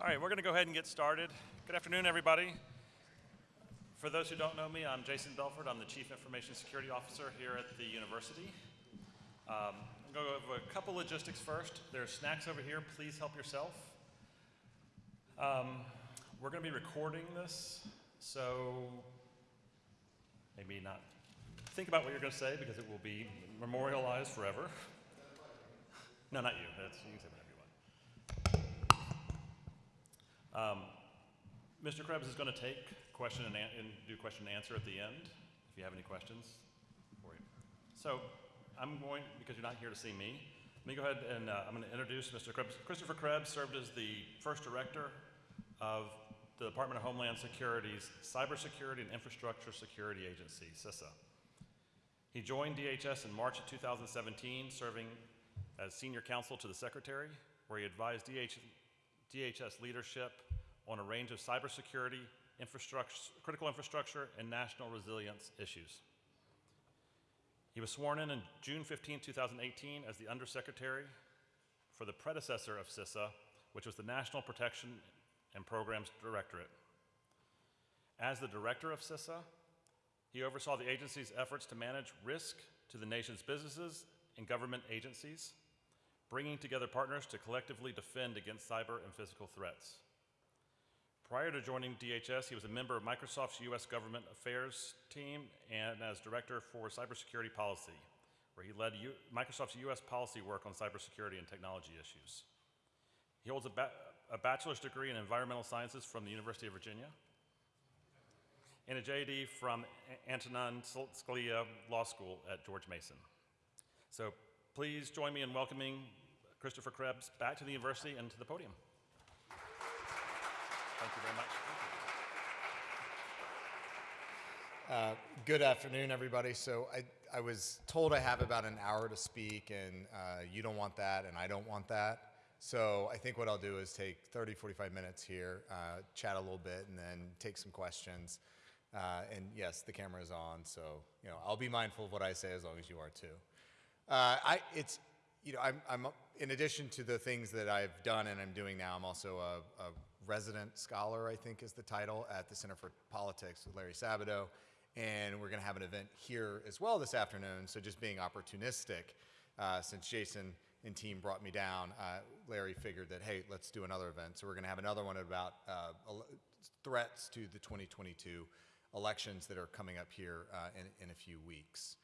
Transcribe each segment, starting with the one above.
All right, we're going to go ahead and get started. Good afternoon, everybody. For those who don't know me, I'm Jason Belford. I'm the Chief Information Security Officer here at the university. Um, I'm going to go over a couple logistics first. There's snacks over here. Please help yourself. Um, we're going to be recording this, so maybe not think about what you're going to say because it will be memorialized forever. No, not you. That's, you can say whatever um, Mr. Krebs is going to take question and, and, do question and answer at the end, if you have any questions for you. So I'm going, because you're not here to see me, let me go ahead and uh, I'm going to introduce Mr. Krebs. Christopher Krebs served as the first director of the Department of Homeland Security's Cybersecurity and Infrastructure Security Agency, CISA. He joined DHS in March of 2017, serving as senior counsel to the secretary, where he advised DH, DHS leadership on a range of cybersecurity, infrastructure, critical infrastructure, and national resilience issues. He was sworn in on June 15, 2018 as the Undersecretary for the predecessor of CISA, which was the National Protection and Programs Directorate. As the director of CISA, he oversaw the agency's efforts to manage risk to the nation's businesses and government agencies, bringing together partners to collectively defend against cyber and physical threats. Prior to joining DHS, he was a member of Microsoft's U.S. Government Affairs team and as Director for Cybersecurity Policy, where he led U Microsoft's U.S. policy work on cybersecurity and technology issues. He holds a, ba a bachelor's degree in environmental sciences from the University of Virginia and a JD from Antonin Scalia Law School at George Mason. So Please join me in welcoming Christopher Krebs back to the university and to the podium. Thank you very much. Uh, good afternoon, everybody. So I, I was told I have about an hour to speak, and uh, you don't want that, and I don't want that. So I think what I'll do is take 30, 45 minutes here, uh, chat a little bit, and then take some questions. Uh, and yes, the camera is on, so you know I'll be mindful of what I say as long as you are too. Uh, I, it's, you know, I'm, I'm, in addition to the things that I've done and I'm doing now, I'm also a, a resident scholar, I think is the title, at the Center for Politics with Larry Sabato. And we're going to have an event here as well this afternoon. So just being opportunistic, uh, since Jason and team brought me down, uh, Larry figured that, hey, let's do another event. So we're going to have another one about uh, threats to the 2022 elections that are coming up here uh, in, in a few weeks.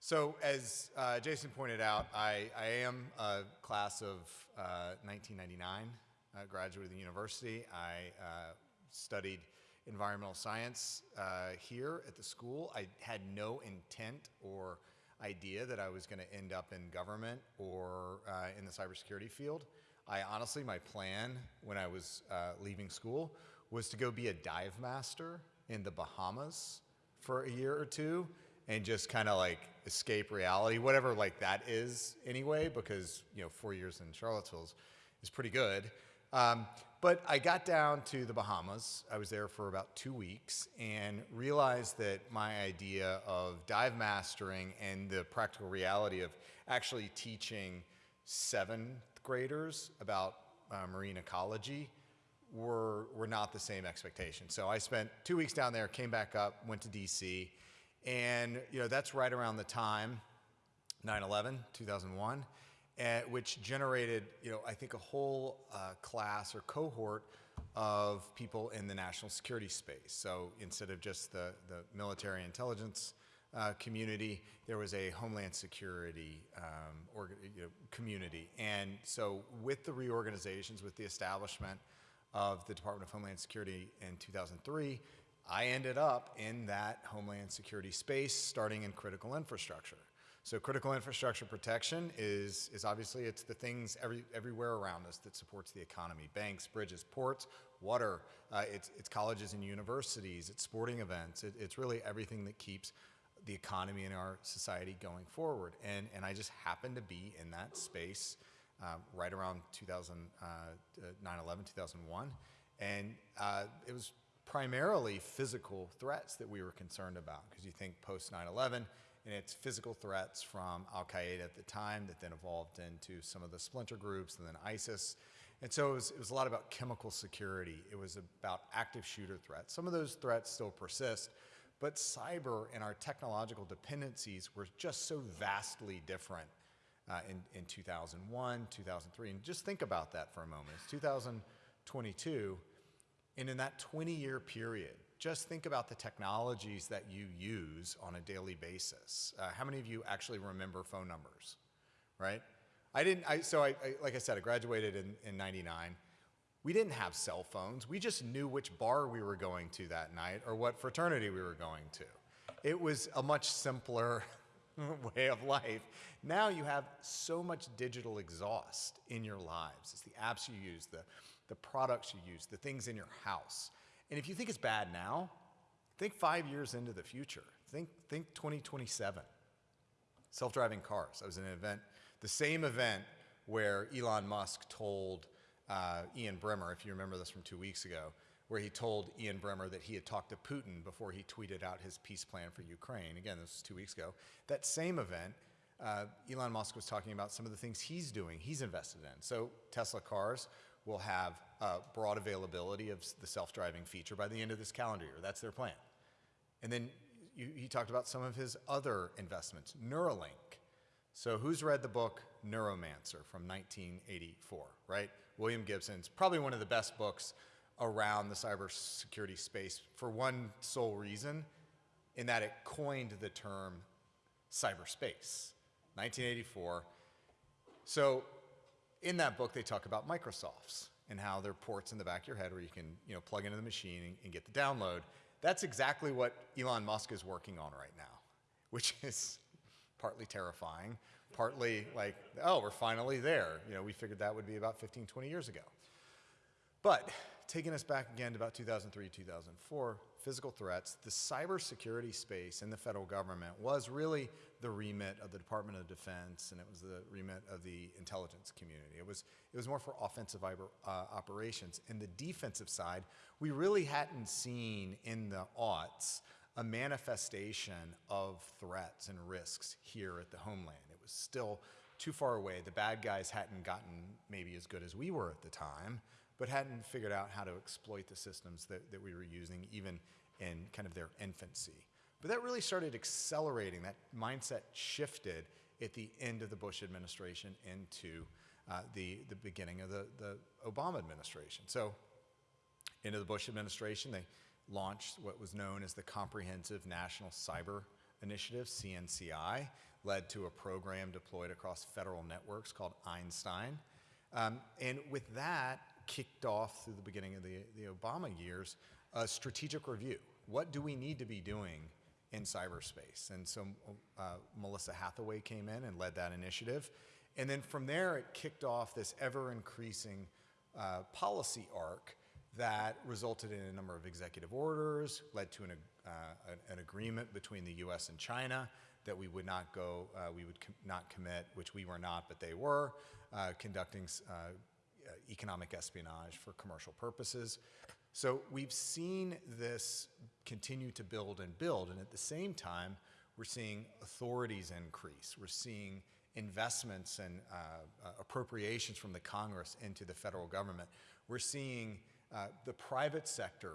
So as uh, Jason pointed out, I, I, am a class of uh, 1999, uh, graduate of the university. I uh, studied environmental science uh, here at the school. I had no intent or idea that I was going to end up in government or uh, in the cybersecurity field. I honestly, my plan when I was leaving school was to go be a dive master in the Bahamas for a year or two and just kind of like escape reality, whatever like that is anyway, because you know four years in Charlottesville is pretty good. Um, but I got down to the Bahamas. I was there for about two weeks and realized that my idea of dive mastering and the practical reality of actually teaching seventh graders about uh, marine ecology were, were not the same expectation. So I spent two weeks down there, came back up, went to DC, and you know that's right around the time 9/11, 2001, uh, which generated you know I think a whole uh, class or cohort of people in the national security space. So instead of just the the military intelligence uh, community, there was a homeland security um, or, you know, community. And so with the reorganizations, with the establishment of the Department of Homeland Security in 2003, I ended up in that Homeland Security space, starting in critical infrastructure. So critical infrastructure protection is, is obviously, it's the things every, everywhere around us that supports the economy. Banks, bridges, ports, water, uh, it's, it's colleges and universities, it's sporting events, it, it's really everything that keeps the economy in our society going forward. And, and I just happened to be in that space uh, right around 2000, uh, 9-11, 2001. And uh, it was primarily physical threats that we were concerned about because you think post 9-11 and it's physical threats from Al-Qaeda at the time that then evolved into some of the splinter groups and then ISIS And so it was, it was a lot about chemical security. It was about active shooter threats. Some of those threats still persist, but cyber and our technological dependencies were just so vastly different uh, in, in 2001, 2003. And just think about that for a moment. It's 2022, and in that 20 year period, just think about the technologies that you use on a daily basis. Uh, how many of you actually remember phone numbers, right? I didn't, I, so I, I, like I said, I graduated in, in 99. We didn't have cell phones. We just knew which bar we were going to that night or what fraternity we were going to. It was a much simpler way of life. Now you have so much digital exhaust in your lives. It's the apps you use, the, the products you use, the things in your house. And if you think it's bad now, think five years into the future. Think, think 2027. Self-driving cars. I was in an event, the same event where Elon Musk told uh, Ian Bremmer, if you remember this from two weeks ago, where he told Ian Bremmer that he had talked to Putin before he tweeted out his peace plan for Ukraine. Again, this was two weeks ago. That same event, uh, Elon Musk was talking about some of the things he's doing, he's invested in. So Tesla cars will have uh, broad availability of the self-driving feature by the end of this calendar year. That's their plan. And then you, he talked about some of his other investments, Neuralink. So who's read the book Neuromancer from 1984, right? William Gibson's probably one of the best books around the cybersecurity space for one sole reason, in that it coined the term cyberspace, 1984. So in that book, they talk about Microsofts and how there are ports in the back of your head where you can you know, plug into the machine and, and get the download. That's exactly what Elon Musk is working on right now, which is partly terrifying, partly like, oh, we're finally there. You know, we figured that would be about 15, 20 years ago. But taking us back again to about 2003, 2004, physical threats, the cybersecurity space in the federal government was really the remit of the Department of Defense and it was the remit of the intelligence community. It was, it was more for offensive uh, operations. And the defensive side, we really hadn't seen in the aughts a manifestation of threats and risks here at the homeland. It was still too far away. The bad guys hadn't gotten maybe as good as we were at the time but hadn't figured out how to exploit the systems that, that we were using even in kind of their infancy. But that really started accelerating, that mindset shifted at the end of the Bush administration into uh, the, the beginning of the, the Obama administration. So into the Bush administration, they launched what was known as the Comprehensive National Cyber Initiative, CNCI, led to a program deployed across federal networks called Einstein. Um, and with that, kicked off through the beginning of the, the Obama years a strategic review. What do we need to be doing in cyberspace? And so uh, Melissa Hathaway came in and led that initiative. And then from there, it kicked off this ever increasing uh, policy arc that resulted in a number of executive orders, led to an, uh, an, agreement between the US and China that we would not go, uh, we would com not commit, which we were not, but they were, uh, conducting uh, economic espionage for commercial purposes. So we've seen this continue to build and build, and at the same time, we're seeing authorities increase. We're seeing investments and uh, uh, appropriations from the Congress into the federal government. We're seeing uh, the private sector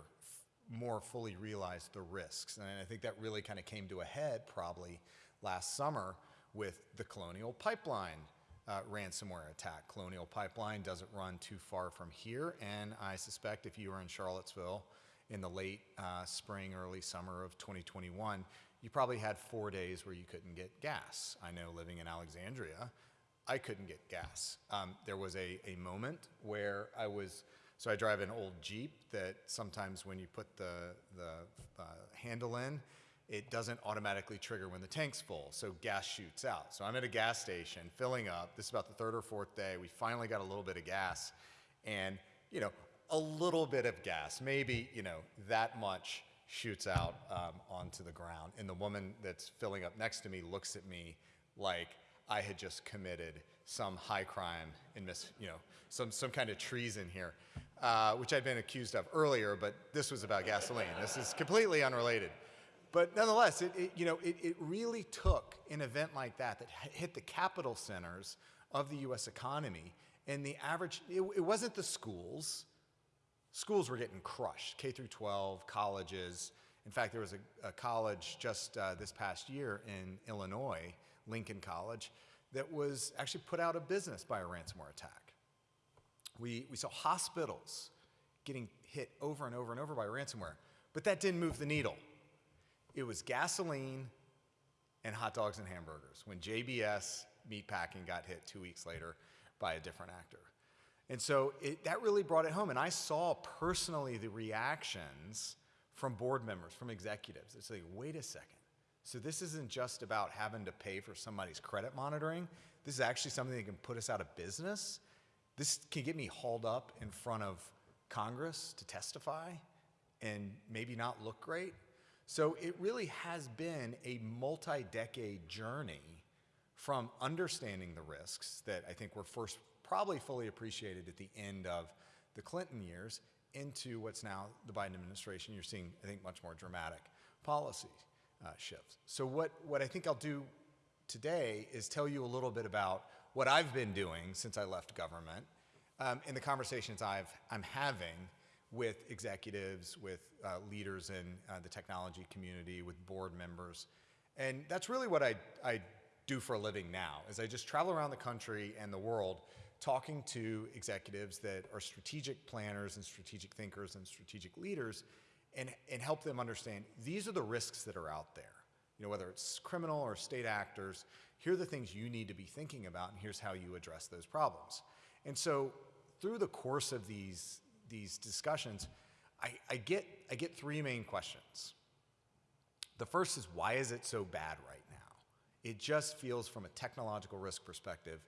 more fully realize the risks. And I think that really kind of came to a head probably last summer with the Colonial Pipeline uh, ransomware attack. Colonial Pipeline doesn't run too far from here, and I suspect if you were in Charlottesville in the late uh, spring, early summer of 2021, you probably had four days where you couldn't get gas. I know living in Alexandria, I couldn't get gas. Um, there was a, a moment where I was, so I drive an old Jeep that sometimes when you put the, the uh, handle in, it doesn't automatically trigger when the tank's full, so gas shoots out. So I'm at a gas station filling up. This is about the third or fourth day. We finally got a little bit of gas, and you know, a little bit of gas, maybe you know that much shoots out um, onto the ground. And the woman that's filling up next to me looks at me like I had just committed some high crime and mis, you know, some some kind of treason here, uh, which I'd been accused of earlier. But this was about gasoline. This is completely unrelated. But nonetheless, it, it you know, it, it really took an event like that that hit the capital centers of the U.S. economy And the average, it, it wasn't the schools. Schools were getting crushed, K through 12, colleges. In fact, there was a, a college just uh, this past year in Illinois, Lincoln College, that was actually put out of business by a ransomware attack. We, we saw hospitals getting hit over and over and over by ransomware, but that didn't move the needle. It was gasoline and hot dogs and hamburgers when JBS Meatpacking got hit two weeks later by a different actor. And so it, that really brought it home. And I saw personally the reactions from board members, from executives. It's like, wait a second. So this isn't just about having to pay for somebody's credit monitoring. This is actually something that can put us out of business. This can get me hauled up in front of Congress to testify and maybe not look great. So it really has been a multi-decade journey from understanding the risks that I think were first probably fully appreciated at the end of the Clinton years into what's now the Biden administration. You're seeing, I think, much more dramatic policy uh, shifts. So what, what I think I'll do today is tell you a little bit about what I've been doing since I left government um, in the conversations I've, I'm having with executives, with uh, leaders in uh, the technology community, with board members. And that's really what I, I do for a living now, is I just travel around the country and the world talking to executives that are strategic planners and strategic thinkers and strategic leaders and, and help them understand these are the risks that are out there. You know, whether it's criminal or state actors, here are the things you need to be thinking about and here's how you address those problems. And so through the course of these, these discussions, I, I, get, I get three main questions. The first is why is it so bad right now? It just feels from a technological risk perspective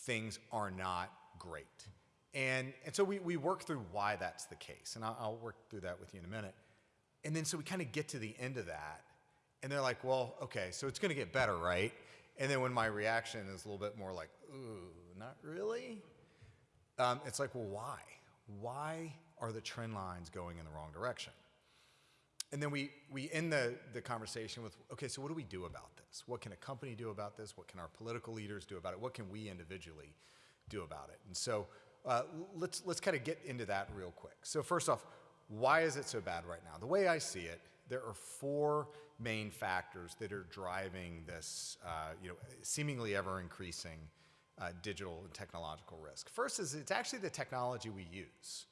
things are not great. And, and so we, we work through why that's the case. And I'll, I'll work through that with you in a minute. And then so we kind of get to the end of that. And they're like, well, okay, so it's going to get better, right? And then when my reaction is a little bit more like, ooh, not really, um, it's like, well, why? Why are the trend lines going in the wrong direction? And then we, we end the, the conversation with, okay, so what do we do about this? What can a company do about this? What can our political leaders do about it? What can we individually do about it? And so uh, let's, let's kind of get into that real quick. So first off, why is it so bad right now? The way I see it, there are four main factors that are driving this, uh, you know, seemingly ever increasing uh, digital and technological risk. First is it's actually the technology we use.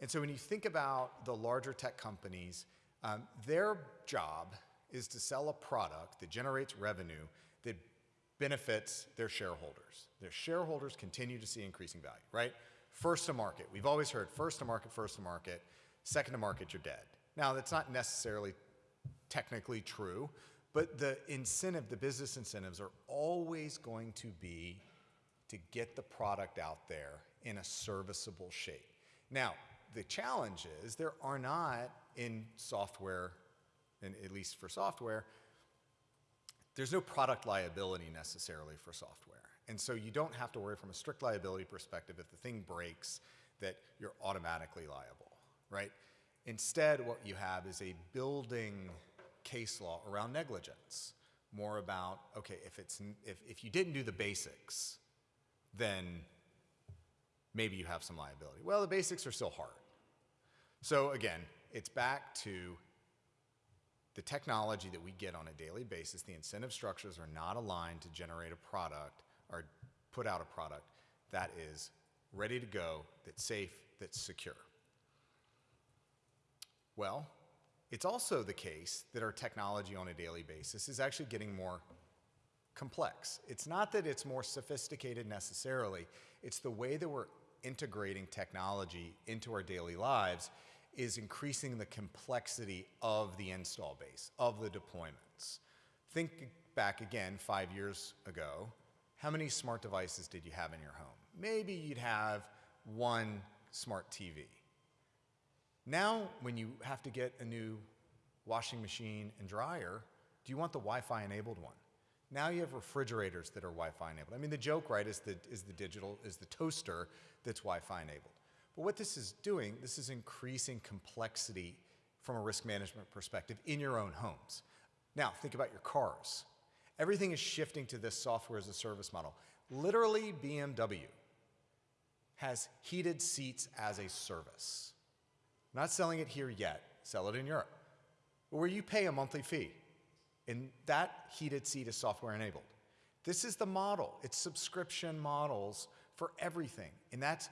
And so when you think about the larger tech companies, um, their job is to sell a product that generates revenue that benefits their shareholders. Their shareholders continue to see increasing value, right? First to market. We've always heard first to market, first to market. Second to market, you're dead. Now, that's not necessarily technically true, but the incentive, the business incentives are always going to be to get the product out there in a serviceable shape. Now, the challenge is there are not in software, and at least for software, there's no product liability necessarily for software. And so you don't have to worry from a strict liability perspective if the thing breaks that you're automatically liable, right? Instead, what you have is a building case law around negligence, more about, okay, if, it's, if, if you didn't do the basics, then maybe you have some liability. Well, the basics are still hard. So again, it's back to the technology that we get on a daily basis. The incentive structures are not aligned to generate a product or put out a product that is ready to go, that's safe, that's secure. Well, it's also the case that our technology on a daily basis is actually getting more complex. It's not that it's more sophisticated necessarily, it's the way that we're integrating technology into our daily lives is increasing the complexity of the install base, of the deployments. Think back again five years ago, how many smart devices did you have in your home? Maybe you'd have one smart TV. Now, when you have to get a new washing machine and dryer, do you want the Wi-Fi enabled one? Now you have refrigerators that are Wi-Fi enabled. I mean, the joke, right, is the, is the digital, is the toaster that's Wi-Fi enabled. But what this is doing, this is increasing complexity from a risk management perspective in your own homes. Now, think about your cars. Everything is shifting to this software as a service model. Literally, BMW has heated seats as a service. Not selling it here yet, sell it in Europe, where you pay a monthly fee. And that heated seat is software enabled. This is the model. It's subscription models for everything. And that's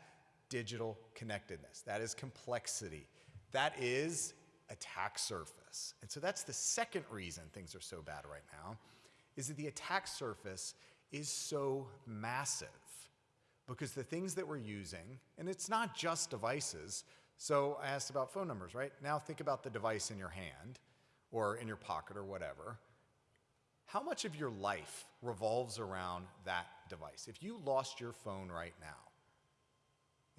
digital connectedness. That is complexity. That is attack surface. And so that's the second reason things are so bad right now is that the attack surface is so massive because the things that we're using, and it's not just devices. So I asked about phone numbers, right? Now think about the device in your hand or in your pocket or whatever. How much of your life revolves around that device? If you lost your phone right now,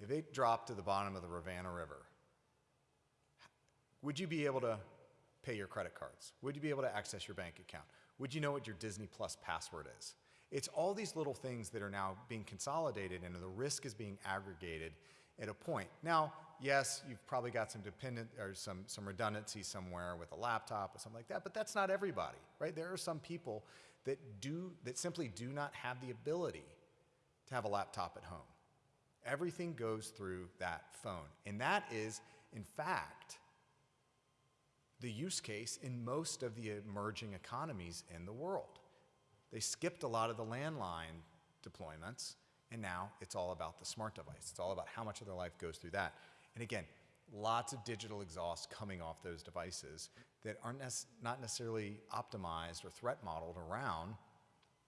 if it dropped to the bottom of the Rivanna River, would you be able to pay your credit cards? Would you be able to access your bank account? Would you know what your Disney Plus password is? It's all these little things that are now being consolidated and the risk is being aggregated at a point. Now, yes, you've probably got some dependent or some, some redundancy somewhere with a laptop or something like that, but that's not everybody, right? There are some people that do that simply do not have the ability to have a laptop at home. Everything goes through that phone. And that is, in fact, the use case in most of the emerging economies in the world. They skipped a lot of the landline deployments, and now it's all about the smart device. It's all about how much of their life goes through that. And again, lots of digital exhaust coming off those devices that aren't not necessarily optimized or threat modeled around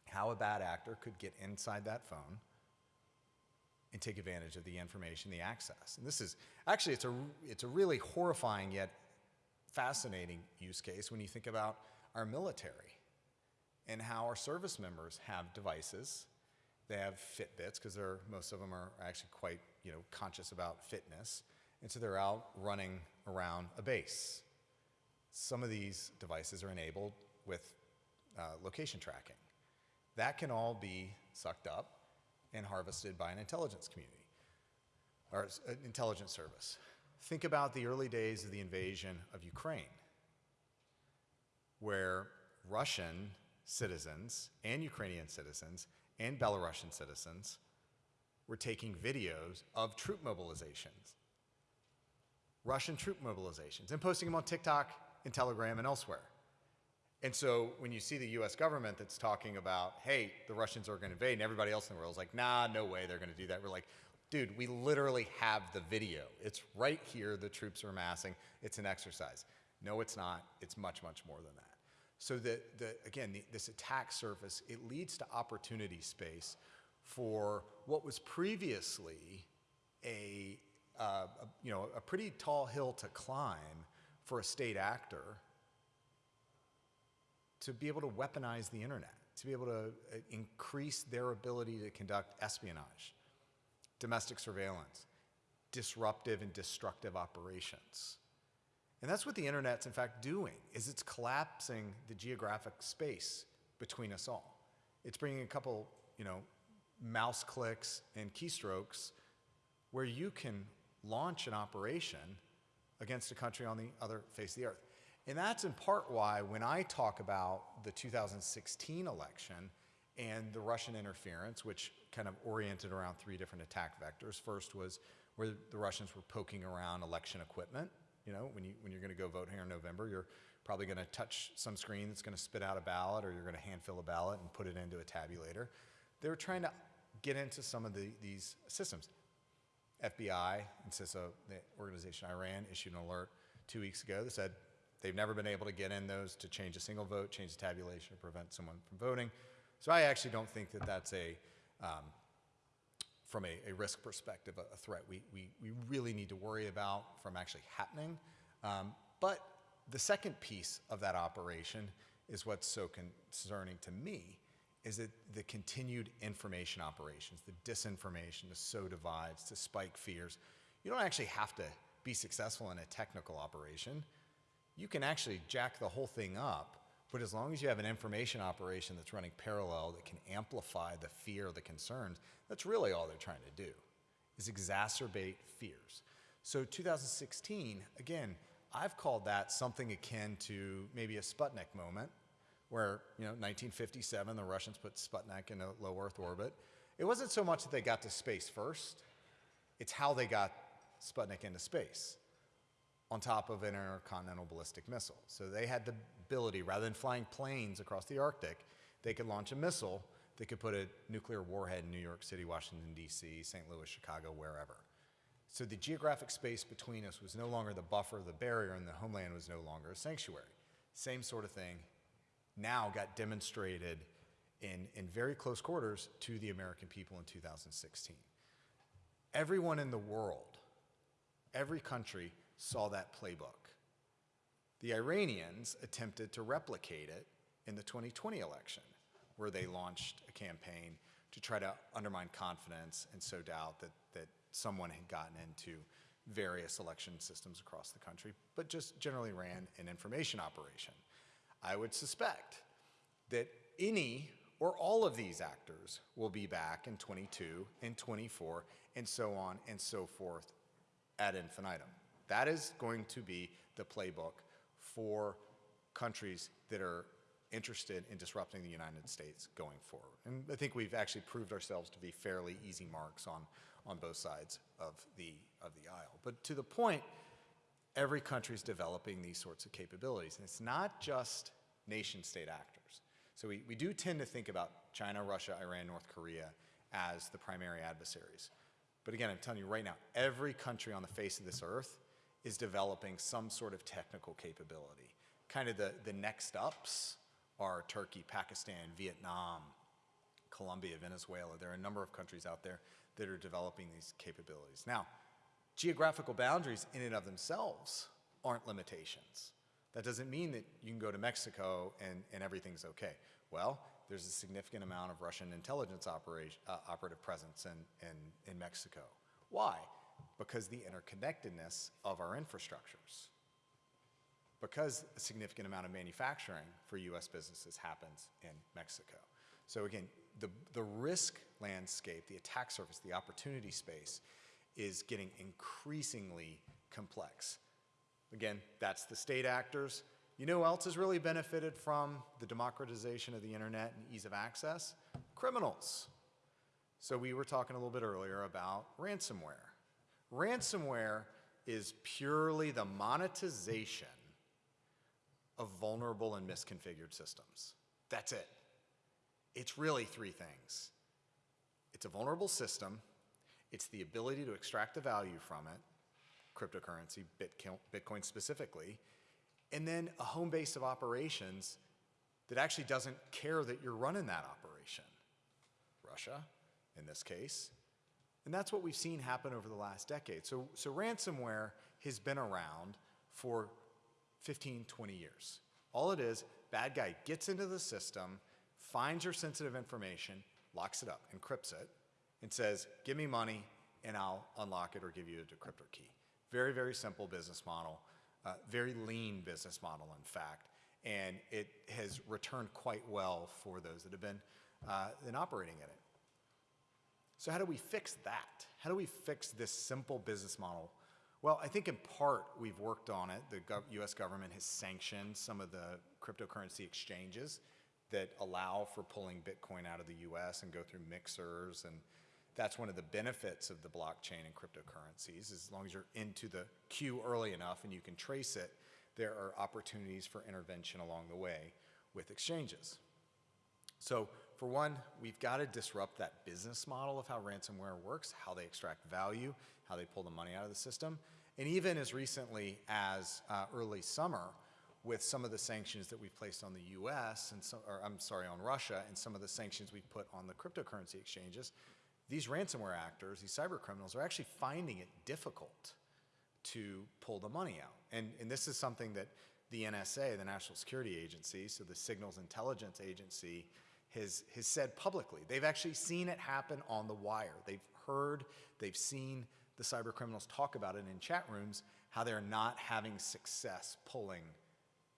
how a bad actor could get inside that phone and take advantage of the information, the access. And this is actually it's a it's a really horrifying yet fascinating use case when you think about our military and how our service members have devices. They have Fitbits because most of them are actually quite you know conscious about fitness, and so they're out running around a base. Some of these devices are enabled with uh, location tracking. That can all be sucked up and harvested by an intelligence community or an intelligence service. Think about the early days of the invasion of Ukraine, where Russian citizens and Ukrainian citizens and Belarusian citizens were taking videos of troop mobilizations, Russian troop mobilizations, and posting them on TikTok and Telegram and elsewhere. And so when you see the US government that's talking about, hey, the Russians are going to invade, and everybody else in the world is like, nah, no way they're going to do that. We're like, dude, we literally have the video. It's right here. The troops are massing. It's an exercise. No, it's not. It's much, much more than that. So the, the, again, the, this attack surface, it leads to opportunity space for what was previously a, uh, you know, a pretty tall hill to climb for a state actor to be able to weaponize the internet, to be able to uh, increase their ability to conduct espionage, domestic surveillance, disruptive and destructive operations. And that's what the internet's in fact doing, is it's collapsing the geographic space between us all. It's bringing a couple, you know, mouse clicks and keystrokes where you can launch an operation against a country on the other face of the earth. And that's in part why when I talk about the 2016 election and the Russian interference, which kind of oriented around three different attack vectors. First was where the Russians were poking around election equipment. You know, when, you, when you're going to go vote here in November, you're probably going to touch some screen that's going to spit out a ballot, or you're going to hand fill a ballot and put it into a tabulator. They were trying to get into some of the, these systems. FBI and CISA, the organization I ran, issued an alert two weeks ago that said they've never been able to get in those to change a single vote, change the tabulation, or prevent someone from voting. So I actually don't think that that's a, um, from a, a risk perspective, a, a threat we, we, we really need to worry about from actually happening. Um, but the second piece of that operation is what's so concerning to me is that the continued information operations, the disinformation to sow divides, to spike fears. You don't actually have to be successful in a technical operation. You can actually jack the whole thing up, but as long as you have an information operation that's running parallel that can amplify the fear, the concerns, that's really all they're trying to do, is exacerbate fears. So 2016, again, I've called that something akin to maybe a Sputnik moment, where, you know, 1957, the Russians put Sputnik in a low Earth orbit. It wasn't so much that they got to space first, It's how they got Sputnik into space on top of an intercontinental ballistic missile. So they had the ability, rather than flying planes across the Arctic, they could launch a missile that could put a nuclear warhead in New York City, Washington, D.C., St. Louis, Chicago, wherever. So the geographic space between us was no longer the buffer, the barrier, and the homeland was no longer a sanctuary. Same sort of thing now got demonstrated in, in very close quarters to the American people in 2016. Everyone in the world, every country saw that playbook. The Iranians attempted to replicate it in the 2020 election, where they launched a campaign to try to undermine confidence and sow doubt that, that someone had gotten into various election systems across the country, but just generally ran an information operation. I would suspect that any or all of these actors will be back in 22 and 24 and so on and so forth ad infinitum. That is going to be the playbook for countries that are interested in disrupting the United States going forward. And I think we've actually proved ourselves to be fairly easy marks on, on both sides of the, of the aisle. But to the point, every country is developing these sorts of capabilities. And it's not just nation state actors. So we, we do tend to think about China, Russia, Iran, North Korea as the primary adversaries. But again, I'm telling you right now, every country on the face of this earth is developing some sort of technical capability. Kind of the, the next ups are Turkey, Pakistan, Vietnam, Colombia, Venezuela. There are a number of countries out there that are developing these capabilities. Now, geographical boundaries in and of themselves aren't limitations. That doesn't mean that you can go to Mexico and, and everything's okay. Well, there's a significant amount of Russian intelligence operation, uh, operative presence in, in, in Mexico. Why? Because the interconnectedness of our infrastructures. Because a significant amount of manufacturing for US businesses happens in Mexico. So again, the, the risk landscape, the attack surface, the opportunity space is getting increasingly complex. Again, that's the state actors. You know who else has really benefited from the democratization of the internet and ease of access? Criminals. So we were talking a little bit earlier about ransomware. Ransomware is purely the monetization of vulnerable and misconfigured systems. That's it. It's really three things. It's a vulnerable system, it's the ability to extract the value from it, cryptocurrency, Bitcoin specifically, and then a home base of operations that actually doesn't care that you're running that operation. Russia, in this case. And that's what we've seen happen over the last decade. So, so ransomware has been around for 15, 20 years. All it is, bad guy gets into the system, finds your sensitive information, locks it up, encrypts it, and says, give me money and I'll unlock it or give you a decryptor key. Very, very simple business model, uh, very lean business model, in fact, and it has returned quite well for those that have been, uh, operating in it. So how do we fix that? How do we fix this simple business model? Well, I think in part we've worked on it. The gov US government has sanctioned some of the cryptocurrency exchanges that allow for pulling Bitcoin out of the US and go through mixers and that's one of the benefits of the blockchain and cryptocurrencies. As long as you're into the queue early enough and you can trace it, there are opportunities for intervention along the way with exchanges. So for one, we've got to disrupt that business model of how ransomware works, how they extract value, how they pull the money out of the system. And even as recently as uh, early summer, with some of the sanctions that we've placed on the US, and some, or I'm sorry, on Russia, and some of the sanctions we've put on the cryptocurrency exchanges, these ransomware actors, these cyber criminals, are actually finding it difficult to pull the money out. And, and this is something that the NSA, the National Security Agency, so the Signals Intelligence Agency, has, has said publicly. They've actually seen it happen on the wire. They've heard, they've seen the cyber criminals talk about it in chat rooms, how they're not having success pulling,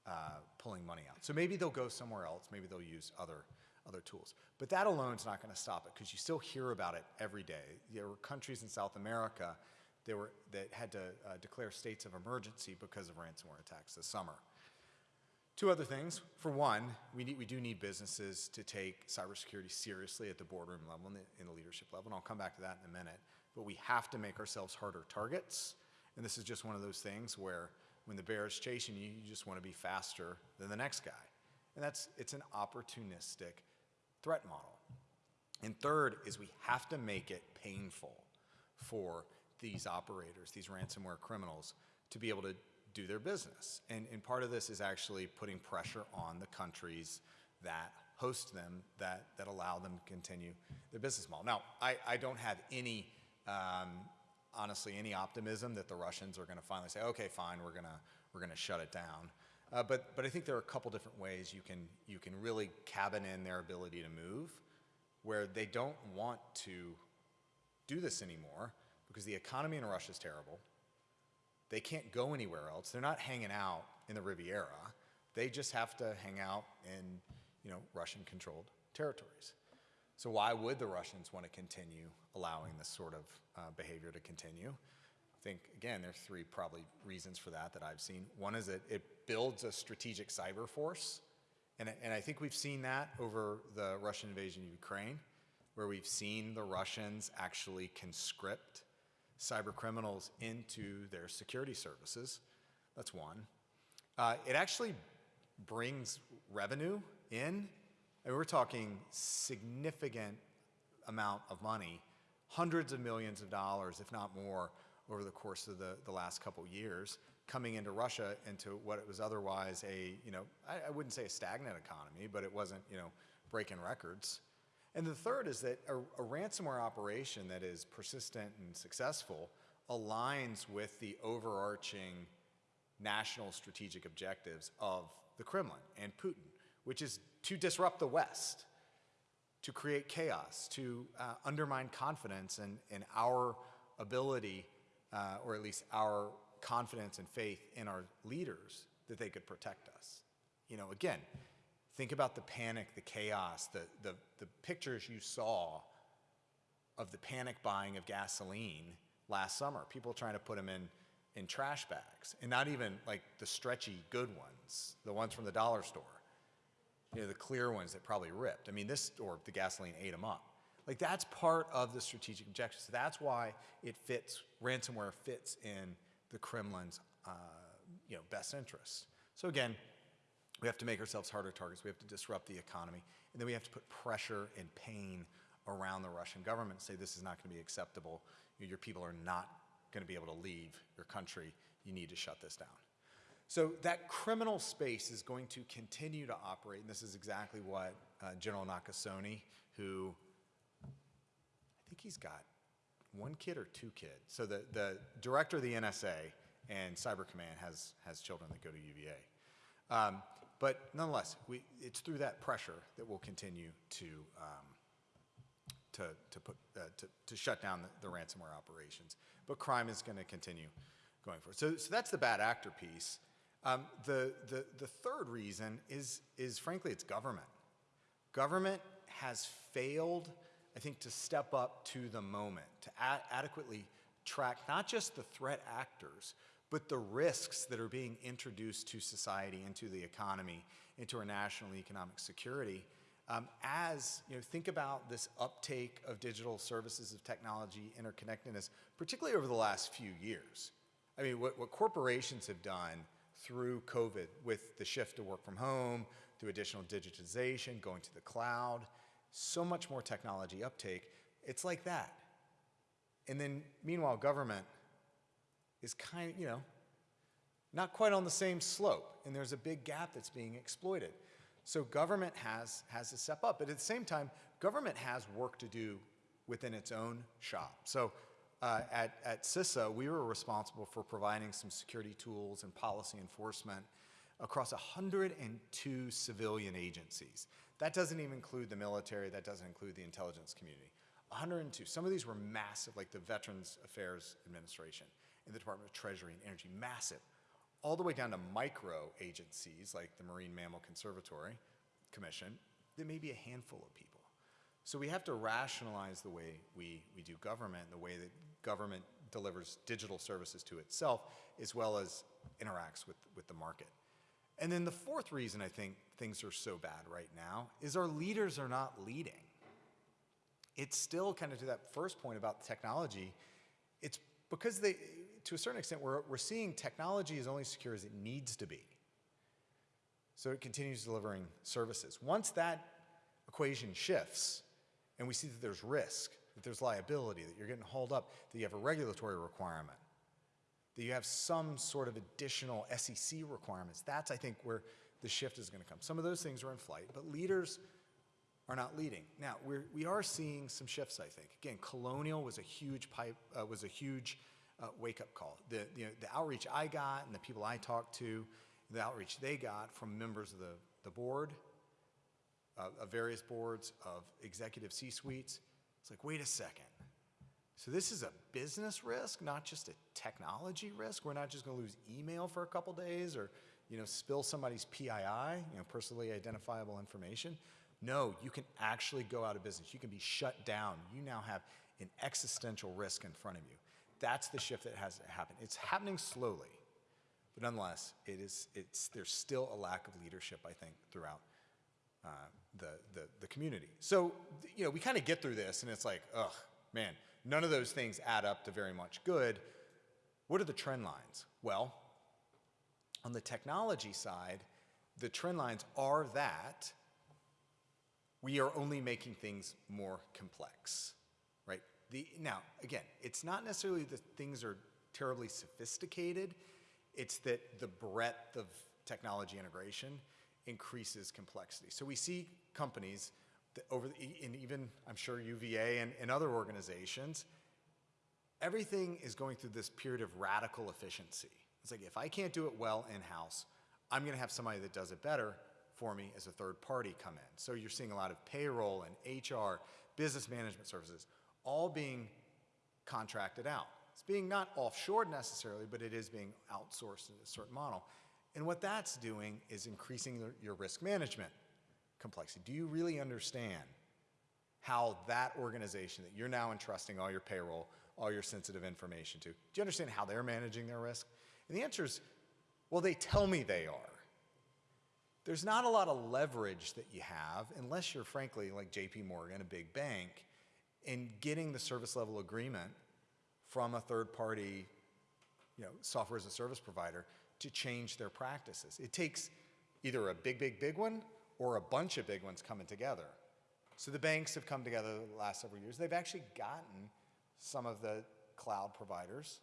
uh, pulling money out. So maybe they'll go somewhere else. Maybe they'll use other other tools. But that alone is not going to stop it because you still hear about it every day. There were countries in South America that, were, that had to uh, declare states of emergency because of ransomware attacks this summer. Two other things. For one, we, need, we do need businesses to take cybersecurity seriously at the boardroom level and the, in the leadership level, and I'll come back to that in a minute. but we have to make ourselves harder targets. And this is just one of those things where when the bear is chasing you, you just want to be faster than the next guy. And that's, it's an opportunistic threat model. And third is we have to make it painful for these operators, these ransomware criminals, to be able to do their business. And, and part of this is actually putting pressure on the countries that host them, that, that allow them to continue their business model. Now, I, I don't have any, um, honestly, any optimism that the Russians are going to finally say, okay, fine, we're to we're going to shut it down. Uh, but, but I think there are a couple different ways you can, you can really cabin in their ability to move where they don't want to do this anymore because the economy in Russia is terrible. They can't go anywhere else. They're not hanging out in the Riviera. They just have to hang out in, you know, Russian-controlled territories. So why would the Russians want to continue allowing this sort of uh, behavior to continue? Think, again, there's three probably reasons for that that I've seen. One is that it builds a strategic cyber force. And, I- and I think we've seen that over the Russian invasion of Ukraine, where we've seen the Russians actually conscript cyber criminals into their security services. That's one. Uh, it actually brings revenue in. And we're talking significant amount of money, hundreds of millions of dollars, if not more, over the course of the, the last couple years, coming into Russia into what it was otherwise a, you know, I, I wouldn't say a stagnant economy, but it wasn't, you know, breaking records. And the third is that a, a ransomware operation that is persistent and successful aligns with the overarching national strategic objectives of the Kremlin and Putin, which is to disrupt the West, to create chaos, to uh, undermine confidence in, in our ability, uh, or at least our confidence and faith in our leaders that they could protect us. You know, again, think about the panic, the chaos, the, the, the pictures you saw of the panic buying of gasoline last summer. People trying to put them in, in trash bags, and not even like the stretchy good ones, the ones from the dollar store. You know, the clear ones that probably ripped. I mean, this, or the gasoline ate them up. Like that's part of the strategic objectives. That's why it fits, ransomware fits in the Kremlin's, uh, you know, best interest. So again, we have to make ourselves harder targets. We have to disrupt the economy. And then we have to put pressure and pain around the Russian government say this is not going to be acceptable. Your people are not going to be able to leave your country. You need to shut this down. So that criminal space is going to continue to operate, and this is exactly what uh, General Nakasone, who think he's got one kid or two kids. So the, the director of the NSA and Cyber Command has, has children that go to UVA. Um, but nonetheless, we, it's through that pressure that we'll continue to, um, to, to, put, uh, to, to shut down the, the ransomware operations. But crime is going to continue going forward. So, so that's the bad actor piece. Um, the, the, the third reason is, is frankly, it's government. Government has failed, I think, to step up to the moment, to adequately track not just the threat actors, but the risks that are being introduced to society, into the economy, into our national economic security. Um, as you know, think about this uptake of digital services, of technology, interconnectedness, particularly over the last few years. I mean, what, what corporations have done through COVID with the shift to work from home, through additional digitization, going to the cloud, so much more technology uptake. It's like that. And then, meanwhile, government is kind of, you know, not quite on the same slope, and there's a big gap that's being exploited. So government has, has to step up, but at the same time, government has work to do within its own shop. So uh, at, at CISA, we were responsible for providing some security tools and policy enforcement across 102 civilian agencies. That doesn't even include the military, that doesn't include the intelligence community. 102. Some of these were massive, like the Veterans Affairs Administration and the Department of Treasury and Energy, massive. All the way down to micro agencies like the Marine Mammal Conservatory Commission, there may be a handful of people. So we have to rationalize the way we, we do government, the way that government delivers digital services to itself, as well as interacts with, with the market. And then the fourth reason I think things are so bad right now is our leaders are not leading. it's still kind of to that first point about technology. It's because they, to a certain extent, we're, we're seeing technology is only secure as it needs to be. So it continues delivering services. Once that equation shifts and we see that there's risk, that there's liability, that you're getting hauled up, that you have a regulatory requirement, that you have some sort of additional SEC requirements, that's, I think, where the shift is going to come. Some of those things are in flight, but leaders are not leading. Now, we're, we are seeing some shifts, I think. Again, Colonial was a huge pipe, uh, was a huge uh, wake-up call. The, the outreach I got and the people I talked to, the outreach they got from members of the, the board, uh, of various boards, of executive C-suites, it's like, wait a second. So this is a business risk, not just a technology risk. We're not just going to lose email for a couple days or, you know, spill somebody's PII, you know, personally identifiable information. No, you can actually go out of business. You can be shut down. You now have an existential risk in front of you. That's the shift that has to happen. It's happening slowly, but nonetheless, it is, it's, there's still a lack of leadership, I think, throughout uh, the, the, the community. So, you know, we kind of get through this and it's like, ugh, man, none of those things add up to very much good. What are the trend lines? Well, on the technology side, the trend lines are that we are only making things more complex, right? The, now, again, it's not necessarily that things are terribly sophisticated, it's that the breadth of technology integration increases complexity. So we see companies that over, the, and even I'm sure UVA and, and other organizations, everything is going through this period of radical efficiency. It's like if I can't do it well in-house, I'm going to have somebody that does it better for me as a third party come in. So you're seeing a lot of payroll and HR, business management services, all being contracted out. It's being not offshored necessarily, but it is being outsourced in a certain model. And what that's doing is increasing your risk management complexity. Do you really understand how that organization that you're now entrusting all your payroll, all your sensitive information to, do you understand how they're managing their risk? And the answer is, well, they tell me they are. There's not a lot of leverage that you have unless you're frankly like JP Morgan, a big bank, in getting the service level agreement from a third party you know, software as a service provider to change their practices. It takes either a big, big, big one or a bunch of big ones coming together. So the banks have come together the last several years. They've actually gotten some of the cloud providers,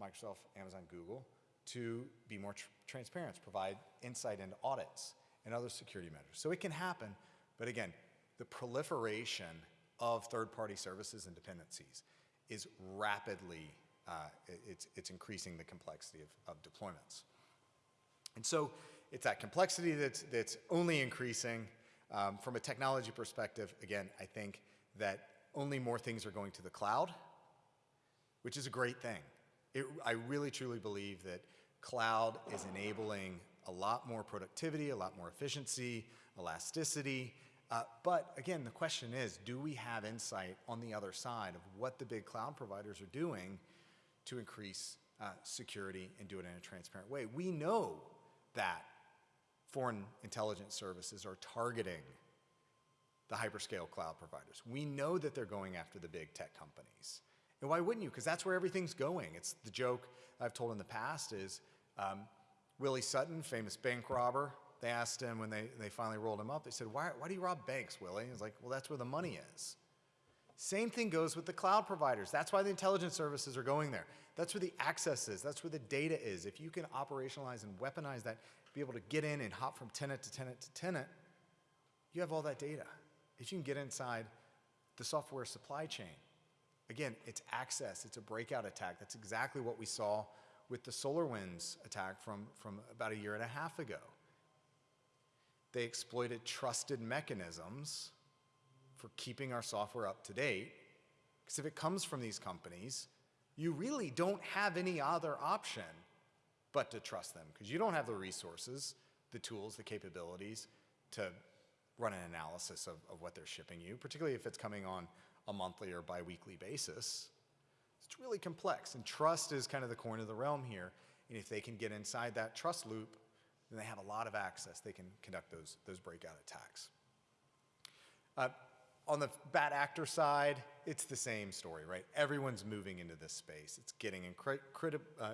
Microsoft, Amazon, Google, to be more tr transparent, provide insight into audits and other security measures. So it can happen, but again, the proliferation of third-party services and dependencies is rapidly, uh, it's, it's increasing the complexity of, of deployments. And so it's that complexity that's, that's only increasing. Um, from a technology perspective, again, I think that only more things are going to the cloud, which is a great thing. It, I really truly believe that cloud is enabling a lot more productivity, a lot more efficiency, elasticity. Uh, but again, the question is, do we have insight on the other side of what the big cloud providers are doing to increase uh, security and do it in a transparent way? We know that foreign intelligence services are targeting the hyperscale cloud providers. We know that they're going after the big tech companies. And why wouldn't you? Because that's where everything's going. It's the joke I've told in the past is um, Willie Sutton, famous bank robber, they asked him when they, they finally rolled him up, they said, why, why do you rob banks, Willie? He's like, well, that's where the money is. Same thing goes with the cloud providers. That's why the intelligence services are going there. That's where the access is. That's where the data is. If you can operationalize and weaponize that, be able to get in and hop from tenant to tenant to tenant, you have all that data. If you can get inside the software supply chain, again, it's access, it's a breakout attack. That's exactly what we saw with the SolarWinds attack from, from about a year and a half ago. They exploited trusted mechanisms for keeping our software up to date. Because if it comes from these companies, you really don't have any other option but to trust them. Because you don't have the resources, the tools, the capabilities to run an analysis of, of what they're shipping you, particularly if it's coming on a monthly or biweekly basis. It's really complex, and trust is kind of the coin of the realm here. And if they can get inside that trust loop, then they have a lot of access. They can conduct those, those breakout attacks. Uh, on the bad actor side, it's the same story, right? Everyone's moving into this space. It's getting incre- uh,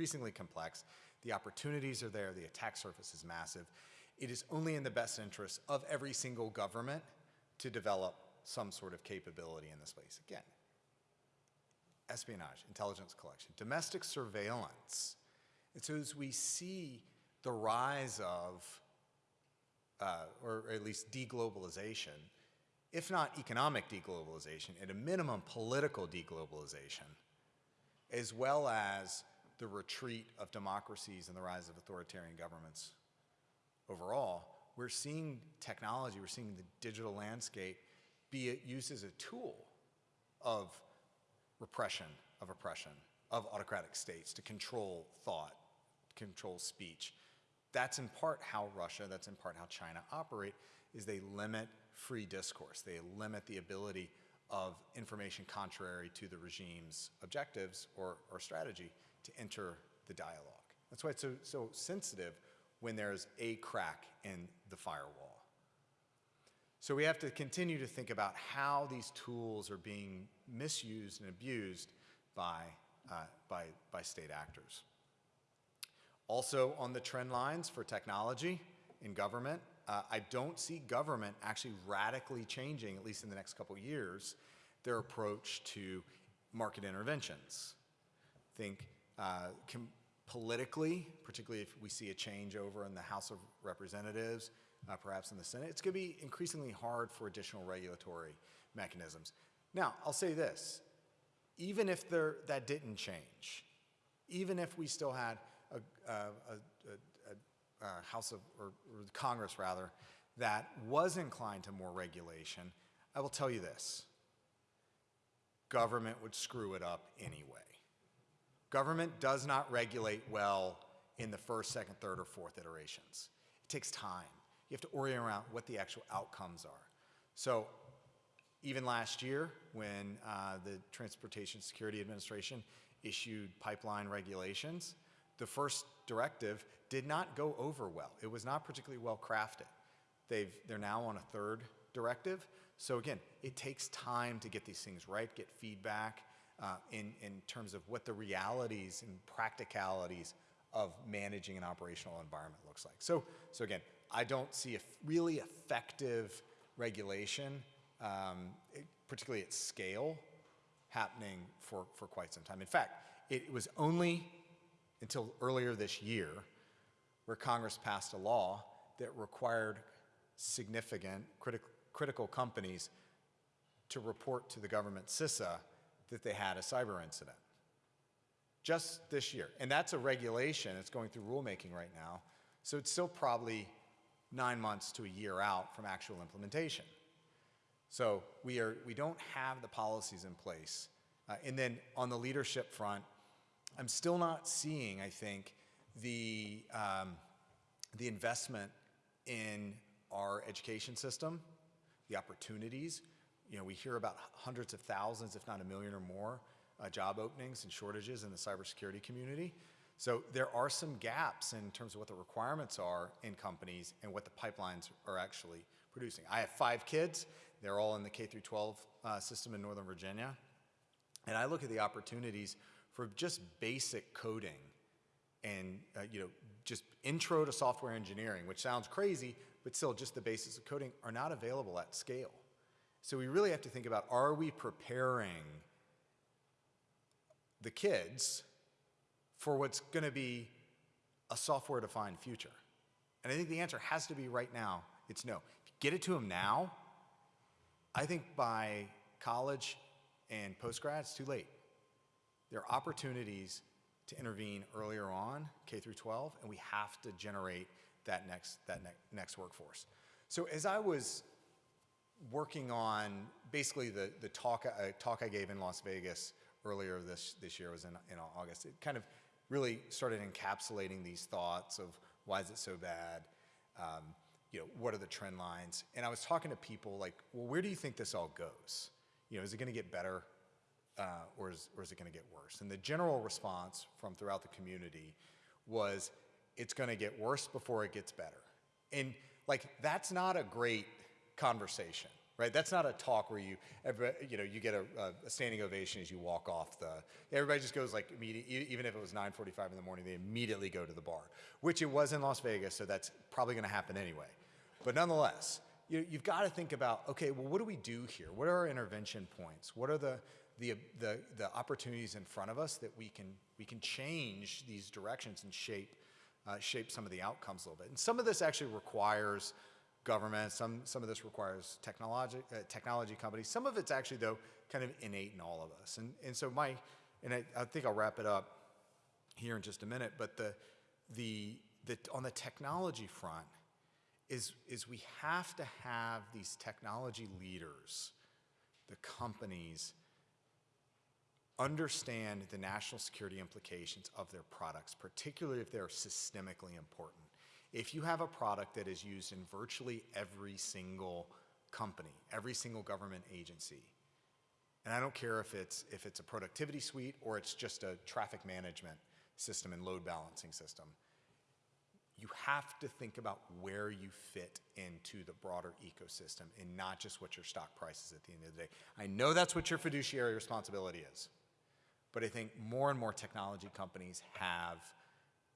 increasingly complex. The opportunities are there. The attack surface is massive. It is only in the best interest of every single government to develop some sort of capability in this space. Again, espionage, intelligence collection, domestic surveillance. And so as we see the rise of, uh, or at least deglobalization, if not economic deglobalization, at a minimum political deglobalization, as well as the retreat of democracies and the rise of authoritarian governments overall, we're seeing technology, we're seeing the digital landscape be used as a tool of repression, of oppression, of autocratic states to control thought, control speech. That's in part how Russia, that's in part how China operate, is they limit free discourse. They limit the ability of information contrary to the regime's objectives or, or strategy to enter the dialogue. That's why it's so, so sensitive when there's a crack in the firewall. So we have to continue to think about how these tools are being misused and abused by, uh, by, by state actors. Also on the trend lines for technology in government, uh, I don't see government actually radically changing, at least in the next couple years, their approach to market interventions. Think uh, politically, particularly if we see a change over in the House of Representatives, uh, perhaps in the Senate, it's going to be increasingly hard for additional regulatory mechanisms. Now, I'll say this, even if there, that didn't change, even if we still had a, a, a, a House of, or, or Congress rather, that was inclined to more regulation, I will tell you this, government would screw it up anyway. Government does not regulate well in the first, second, third, or fourth iterations. It takes time. You have to orient around what the actual outcomes are. So even last year, when uh, the Transportation Security Administration issued pipeline regulations, the first directive did not go over well. It was not particularly well crafted. They've, they're now on a third directive. So again, it takes time to get these things right, get feedback uh, in, in terms of what the realities and practicalities of managing an operational environment looks like. So, so again, I don't see a really effective regulation, um, it, particularly at scale, happening for, for quite some time. In fact, it was only until earlier this year where Congress passed a law that required significant critical critical companies to report to the government CISA that they had a cyber incident. Just this year. And that's a regulation. that's going through rulemaking right now. So it's still probably nine months to a year out from actual implementation. So we, are, we don't have the policies in place. Uh, and then on the leadership front, I'm still not seeing, I think, the, um, the investment in our education system, the opportunities. You know, we hear about hundreds of thousands, if not a million or more, uh, job openings and shortages in the cybersecurity community. So there are some gaps in terms of what the requirements are in companies and what the pipelines are actually producing. I have five kids. They're all in the K through 12 uh, system in Northern Virginia. And I look at the opportunities for just basic coding and, uh, you know, just intro to software engineering, which sounds crazy, but still just the basics of coding are not available at scale. So we really have to think about, are we preparing the kids for what's going to be a software-defined future? And I think the answer has to be right now, it's no. Get it to them now, I think by college and postgrad, it's too late. There are opportunities to intervene earlier on, K through 12, and we have to generate that next, that ne next workforce. So as I was working on basically the, the talk, uh, talk I gave in Las Vegas earlier this, this year was in, in August, it kind of really started encapsulating these thoughts of why is it so bad? Um, you know, what are the trend lines? And I was talking to people like, well, where do you think this all goes? You know, is it going to get better uh, or, is, or is it going to get worse? And the general response from throughout the community was, it's going to get worse before it gets better. And like, that's not a great conversation, right? That's not a talk where you, you know, you get a, a standing ovation as you walk off the. Everybody just goes like even if it was 9:45 in the morning, they immediately go to the bar, which it was in Las Vegas, so that's probably going to happen anyway. But nonetheless, you, you've got to think about, okay, well, what do we do here? What are our intervention points? What are the the, the, the opportunities in front of us that we can we can change these directions and shape uh, shape some of the outcomes a little bit. And some of this actually requires government. Some some of this requires technology uh, technology companies. Some of it's actually though kind of innate in all of us. And and so my and I, I think I'll wrap it up here in just a minute. But the the the on the technology front is is we have to have these technology leaders, the companies understand the national security implications of their products, particularly if they're systemically important. If you have a product that is used in virtually every single company, every single government agency, and I don't care if it's, if it's a productivity suite or it's just a traffic management system and load balancing system, you have to think about where you fit into the broader ecosystem and not just what your stock price is at the end of the day. I know that's what your fiduciary responsibility is. But I think more and more technology companies have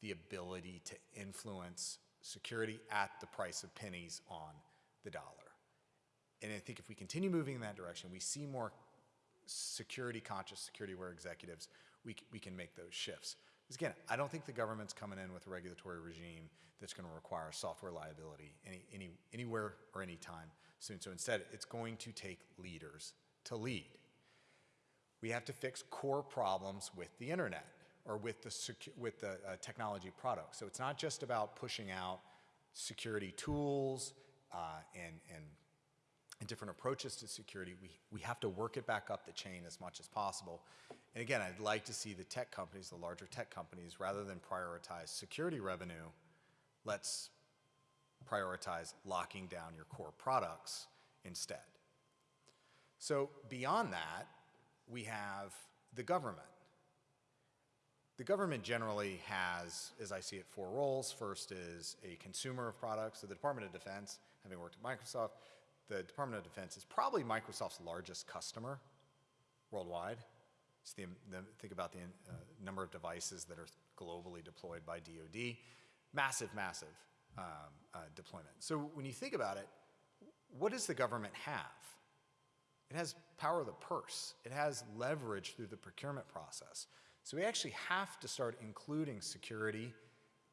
the ability to influence security at the price of pennies on the dollar. And I think if we continue moving in that direction, we see more security conscious, security aware executives, we, we can make those shifts. Because again, I don't think the government's coming in with a regulatory regime that's going to require software liability any, any, anywhere or anytime soon. So instead, it's going to take leaders to lead we have to fix core problems with the internet or with the, with the uh, technology products. So it's not just about pushing out security tools uh, and, and, and different approaches to security. We, we have to work it back up the chain as much as possible. And again, I'd like to see the tech companies, the larger tech companies, rather than prioritize security revenue, let's prioritize locking down your core products instead. So beyond that, we have the government. The government generally has, as I see it, four roles. First is a consumer of products. So the Department of Defense, having worked at Microsoft, the Department of Defense is probably Microsoft's largest customer worldwide. It's the, the, think about the uh, number of devices that are globally deployed by DoD. Massive, massive um, uh, deployment. So when you think about it, what does the government have? It has power of the purse. It has leverage through the procurement process. So we actually have to start including security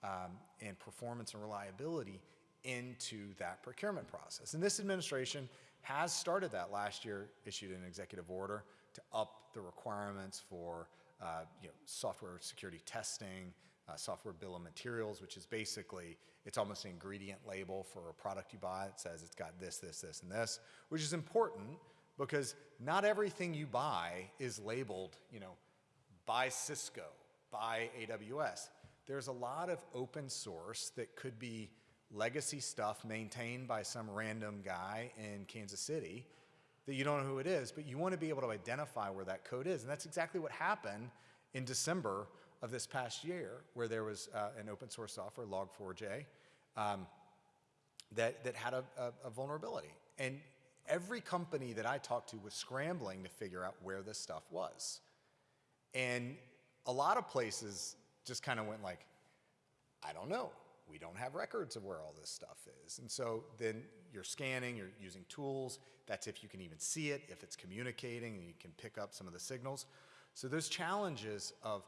um, and performance and reliability into that procurement process. And this administration has started that last year, issued an executive order to up the requirements for uh, you know, software security testing, uh, software bill of materials, which is basically, it's almost an ingredient label for a product you buy. It says it's got this, this, this, and this, which is important because not everything you buy is labeled, you know, by Cisco, by AWS. There's a lot of open source that could be legacy stuff maintained by some random guy in Kansas City that you don't know who it is, but you want to be able to identify where that code is. And that's exactly what happened in December of this past year, where there was uh, an open source software, Log4j, um, that, that had a, a, a vulnerability. And every company that I talked to was scrambling to figure out where this stuff was. And a lot of places just kind of went like, I don't know. We don't have records of where all this stuff is. And so then you're scanning, you're using tools. That's if you can even see it, if it's communicating, and you can pick up some of the signals. So those challenges of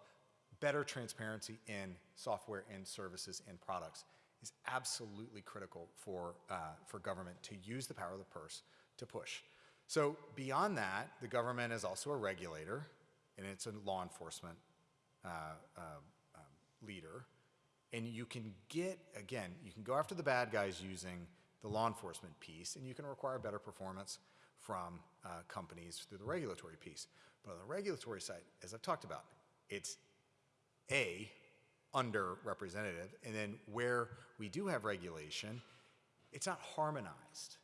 better transparency in software and services and products is absolutely critical for, uh, for government to use the power of the purse to push. So beyond that, the government is also a regulator, and it's a law enforcement uh, uh, um, leader. And you can get, again, you can go after the bad guys using the law enforcement piece, and you can require better performance from uh, companies through the regulatory piece. But on the regulatory side, as I've talked about, it's A, underrepresented, and then where we do have regulation, it's not harmonized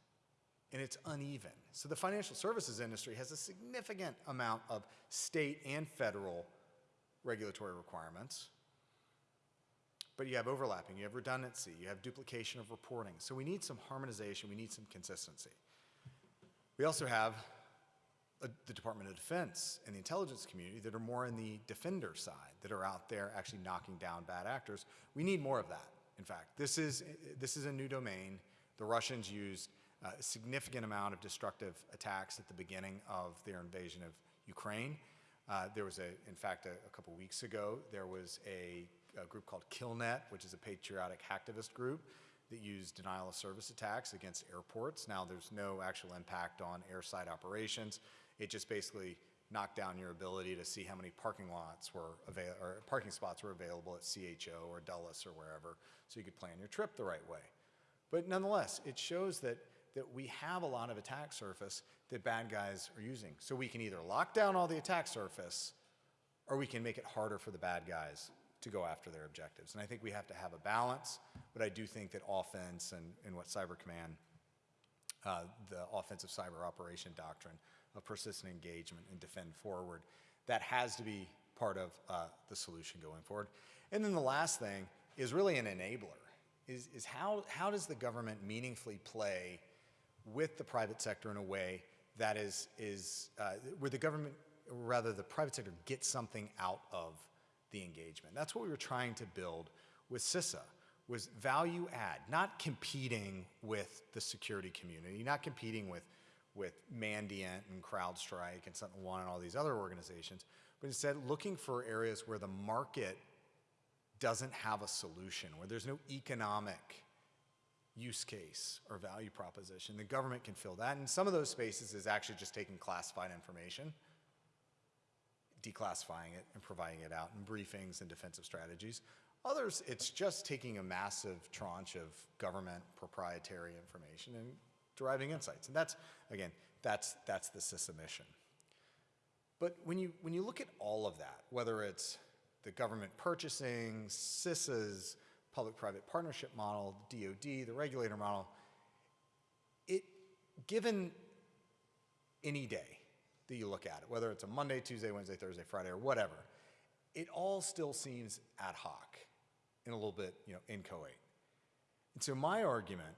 and it's uneven. So the financial services industry has a significant amount of state and federal regulatory requirements. But you have overlapping, you have redundancy, you have duplication of reporting. So we need some harmonization, we need some consistency. We also have uh, the Department of Defense and the intelligence community that are more in the defender side, that are out there actually knocking down bad actors. We need more of that. In fact, this is, this is a new domain. The Russians used a significant amount of destructive attacks at the beginning of their invasion of Ukraine. Uh, there was a, in fact, a, a couple weeks ago, there was a, a group called KillNet, which is a patriotic hacktivist group that used denial of service attacks against airports. Now, there's no actual impact on airside operations. It just basically knocked down your ability to see how many parking lots were available, or parking spots were available at CHO or Dulles or wherever, so you could plan your trip the right way. But nonetheless, it shows that that we have a lot of attack surface that bad guys are using. So we can either lock down all the attack surface, or we can make it harder for the bad guys to go after their objectives. And I think we have to have a balance, but I do think that offense and, and what Cyber Command, uh, the offensive cyber operation doctrine of persistent engagement and defend forward, that has to be part of uh, the solution going forward. And then the last thing is really an enabler, is, is how, how does the government meaningfully play with the private sector in a way that is, is uh, where the government, or rather the private sector, gets something out of the engagement. That's what we were trying to build with CISA, was value add, not competing with the security community, not competing with, with Mandiant and CrowdStrike and Sentinel One and all these other organizations, but instead looking for areas where the market doesn't have a solution, where there's no economic use case or value proposition. The government can fill that. And some of those spaces is actually just taking classified information, declassifying it and providing it out in briefings and defensive strategies. Others, it's just taking a massive tranche of government proprietary information and deriving insights. And that's, again, that's, that's the CISA mission. But when you, when you look at all of that, whether it's the government purchasing, CISA's, public-private partnership model, the DoD, the regulator model, it, given any day that you look at it, whether it's a Monday, Tuesday, Wednesday, Thursday, Friday, or whatever, it all still seems ad hoc and a little bit, you know, inchoate. And so my argument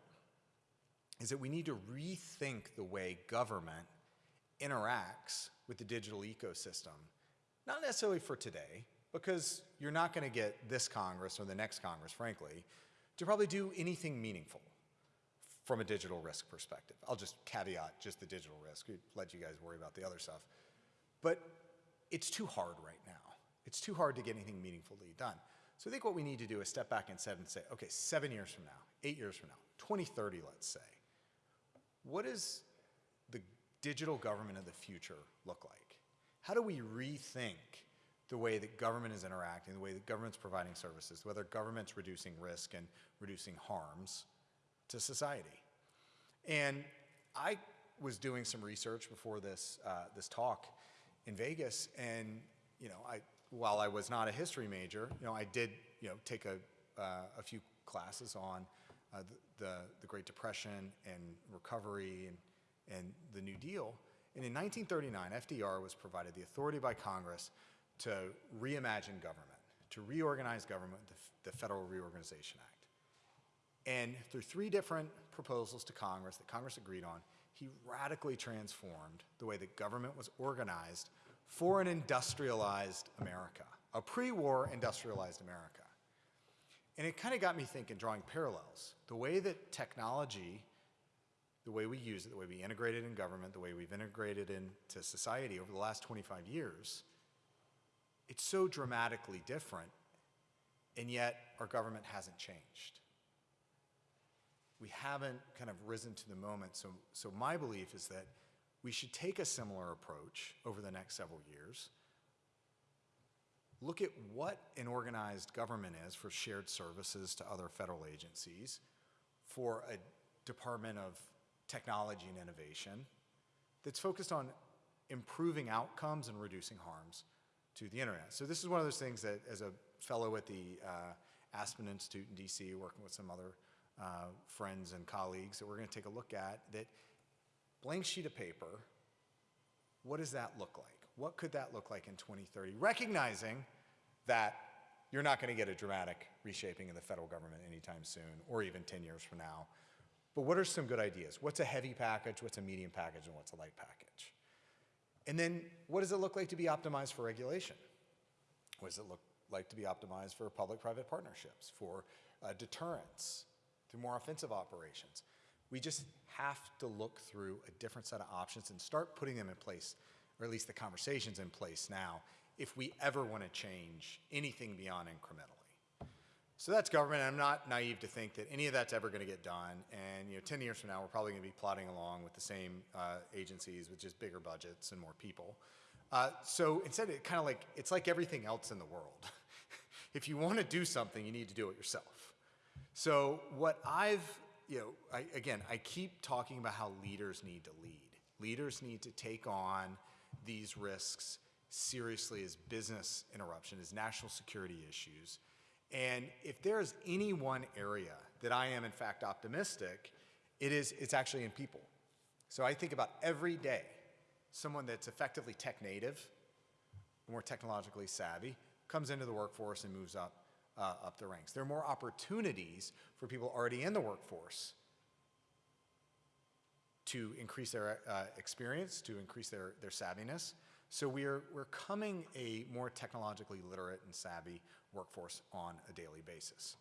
is that we need to rethink the way government interacts with the digital ecosystem, not necessarily for today, because you're not going to get this Congress or the next Congress, frankly, to probably do anything meaningful from a digital risk perspective. I'll just caveat just the digital risk, let you guys worry about the other stuff. But it's too hard right now. It's too hard to get anything meaningfully done. So I think what we need to do is step back and set and say, okay, seven years from now, eight years from now, 2030, let's say, what does the digital government of the future look like? How do we rethink the way that government is interacting, the way that government's providing services, whether government's reducing risk and reducing harms to society. And I was doing some research before this, uh, this talk in Vegas, and you know, I, while I was not a history major, you know, I did you know, take a, uh, a few classes on uh, the, the, the Great Depression and recovery and, and the New Deal. And in 1939, FDR was provided the authority by Congress to reimagine government, to reorganize government, the, the Federal Reorganization Act. And through three different proposals to Congress that Congress agreed on, he radically transformed the way that government was organized for an industrialized America, a pre-war industrialized America. And it kind of got me thinking, drawing parallels. The way that technology, the way we use it, the way we integrate it in government, the way we've integrated into society over the last 25 years, it's so dramatically different, and yet our government hasn't changed. We haven't kind of risen to the moment. So, so my belief is that we should take a similar approach over the next several years. Look at what an organized government is for shared services to other federal agencies, for a Department of Technology and Innovation that's focused on improving outcomes and reducing harms to the internet. So this is one of those things that as a fellow at the uh, Aspen Institute in DC, working with some other uh, friends and colleagues that we're gonna take a look at, that blank sheet of paper, what does that look like? What could that look like in 2030? Recognizing that you're not gonna get a dramatic reshaping of the federal government anytime soon, or even 10 years from now. But what are some good ideas? What's a heavy package? What's a medium package? And what's a light package? And then what does it look like to be optimized for regulation? What does it look like to be optimized for public-private partnerships, for uh, deterrence, through more offensive operations? We just have to look through a different set of options and start putting them in place, or at least the conversations in place now, if we ever want to change anything beyond incrementally. So that's government. I'm not naive to think that any of that's ever going to get done. And you know, 10 years from now, we're probably going to be plodding along with the same uh, agencies with just bigger budgets and more people. Uh, so instead, it kind of like it's like everything else in the world. if you want to do something, you need to do it yourself. So what I've, you know, I, again, I keep talking about how leaders need to lead. Leaders need to take on these risks seriously as business interruption, as national security issues. And if there is any one area that I am in fact optimistic, it is it's actually in people. So I think about every day someone that's effectively tech native, more technologically savvy, comes into the workforce and moves up uh, up the ranks. There are more opportunities for people already in the workforce to increase their uh, experience, to increase their, their savviness. So we're, we're coming a more technologically literate and savvy workforce on a daily basis.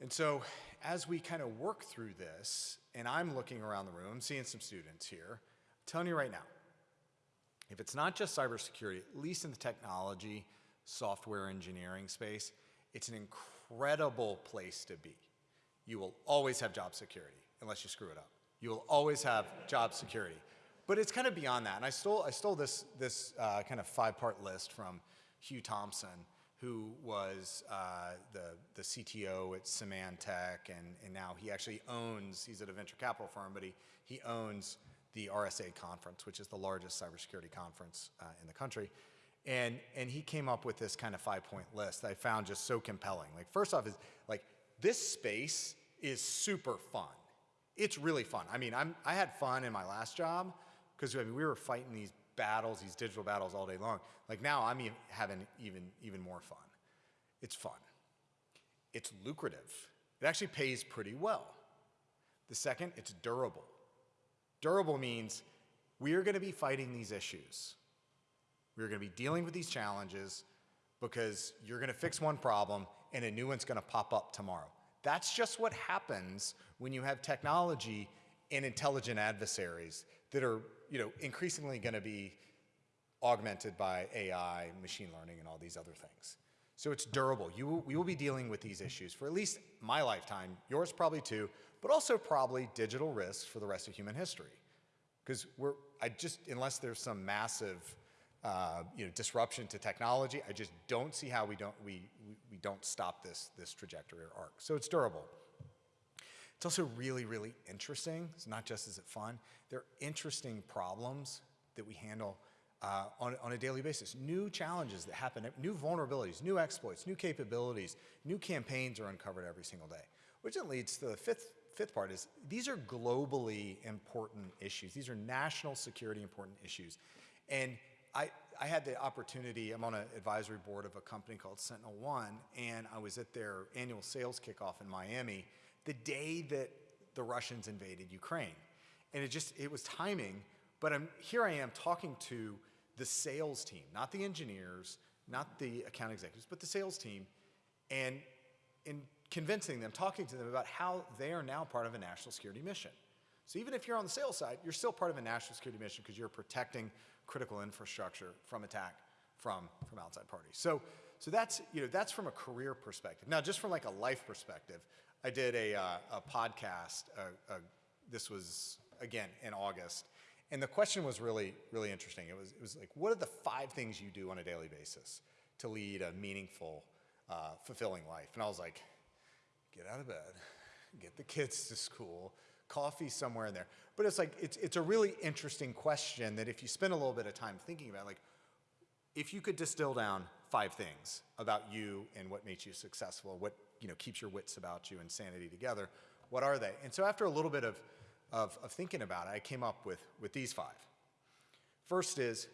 And so as we kind of work through this, and I'm looking around the room, seeing some students here, I'm telling you right now, if it's not just cybersecurity, at least in the technology, software engineering space, it's an incredible place to be. You will always have job security, unless you screw it up. You will always have job security. But it's kind of beyond that. And I stole, I stole this, this uh, kind of five-part list from Hugh Thompson, who was uh, the, the CTO at Symantec, and, and now he actually owns, he's at a venture capital firm, but he, he owns the RSA conference, which is the largest cybersecurity conference uh, in the country. And, and he came up with this kind of five-point list that I found just so compelling. Like, first off is, like, this space is super fun. It's really fun. I mean, I'm, I had fun in my last job, because I mean, we were fighting these battles, these digital battles all day long. Like now I'm having even, even more fun. It's fun. It's lucrative. It actually pays pretty well. The second, it's durable. Durable means we are going to be fighting these issues. We're going to be dealing with these challenges because you're going to fix one problem and a new one's going to pop up tomorrow. That's just what happens when you have technology and intelligent adversaries that are you know, increasingly going to be augmented by AI, machine learning, and all these other things. So it's durable. You we will be dealing with these issues for at least my lifetime, yours probably too, but also probably digital risks for the rest of human history. Because we're, I just, unless there's some massive, uh, you know, disruption to technology, I just don't see how we don't, we, we, we don't stop this, this trajectory or arc. So it's durable. It's also really, really interesting. It's not just is it fun. They're interesting problems that we handle uh, on, on a daily basis. New challenges that happen, new vulnerabilities, new exploits, new capabilities, new campaigns are uncovered every single day. Which then leads to the fifth, fifth part is these are globally important issues. These are national security important issues. And I, I had the opportunity, I'm on an advisory board of a company called Sentinel One, and I was at their annual sales kickoff in Miami the day that the Russians invaded Ukraine. And it just, it was timing, but I'm, here I am talking to the sales team, not the engineers, not the account executives, but the sales team, and in convincing them, talking to them about how they are now part of a national security mission. So even if you're on the sales side, you're still part of a national security mission because you're protecting critical infrastructure from attack from, from outside parties. So, so that's, you know, that's from a career perspective. Now, just from like a life perspective, I did a, uh, a podcast. Uh, uh, this was again in August, and the question was really, really interesting. It was, it was like, what are the five things you do on a daily basis to lead a meaningful, uh, fulfilling life? And I was like, get out of bed, get the kids to school, coffee somewhere in there. But it's like, it's, it's a really interesting question that if you spend a little bit of time thinking about, like, if you could distill down five things about you and what makes you successful, what you know, keeps your wits about you and sanity together, what are they? And so after a little bit of, of, of thinking about it, I came up with, with these five. First is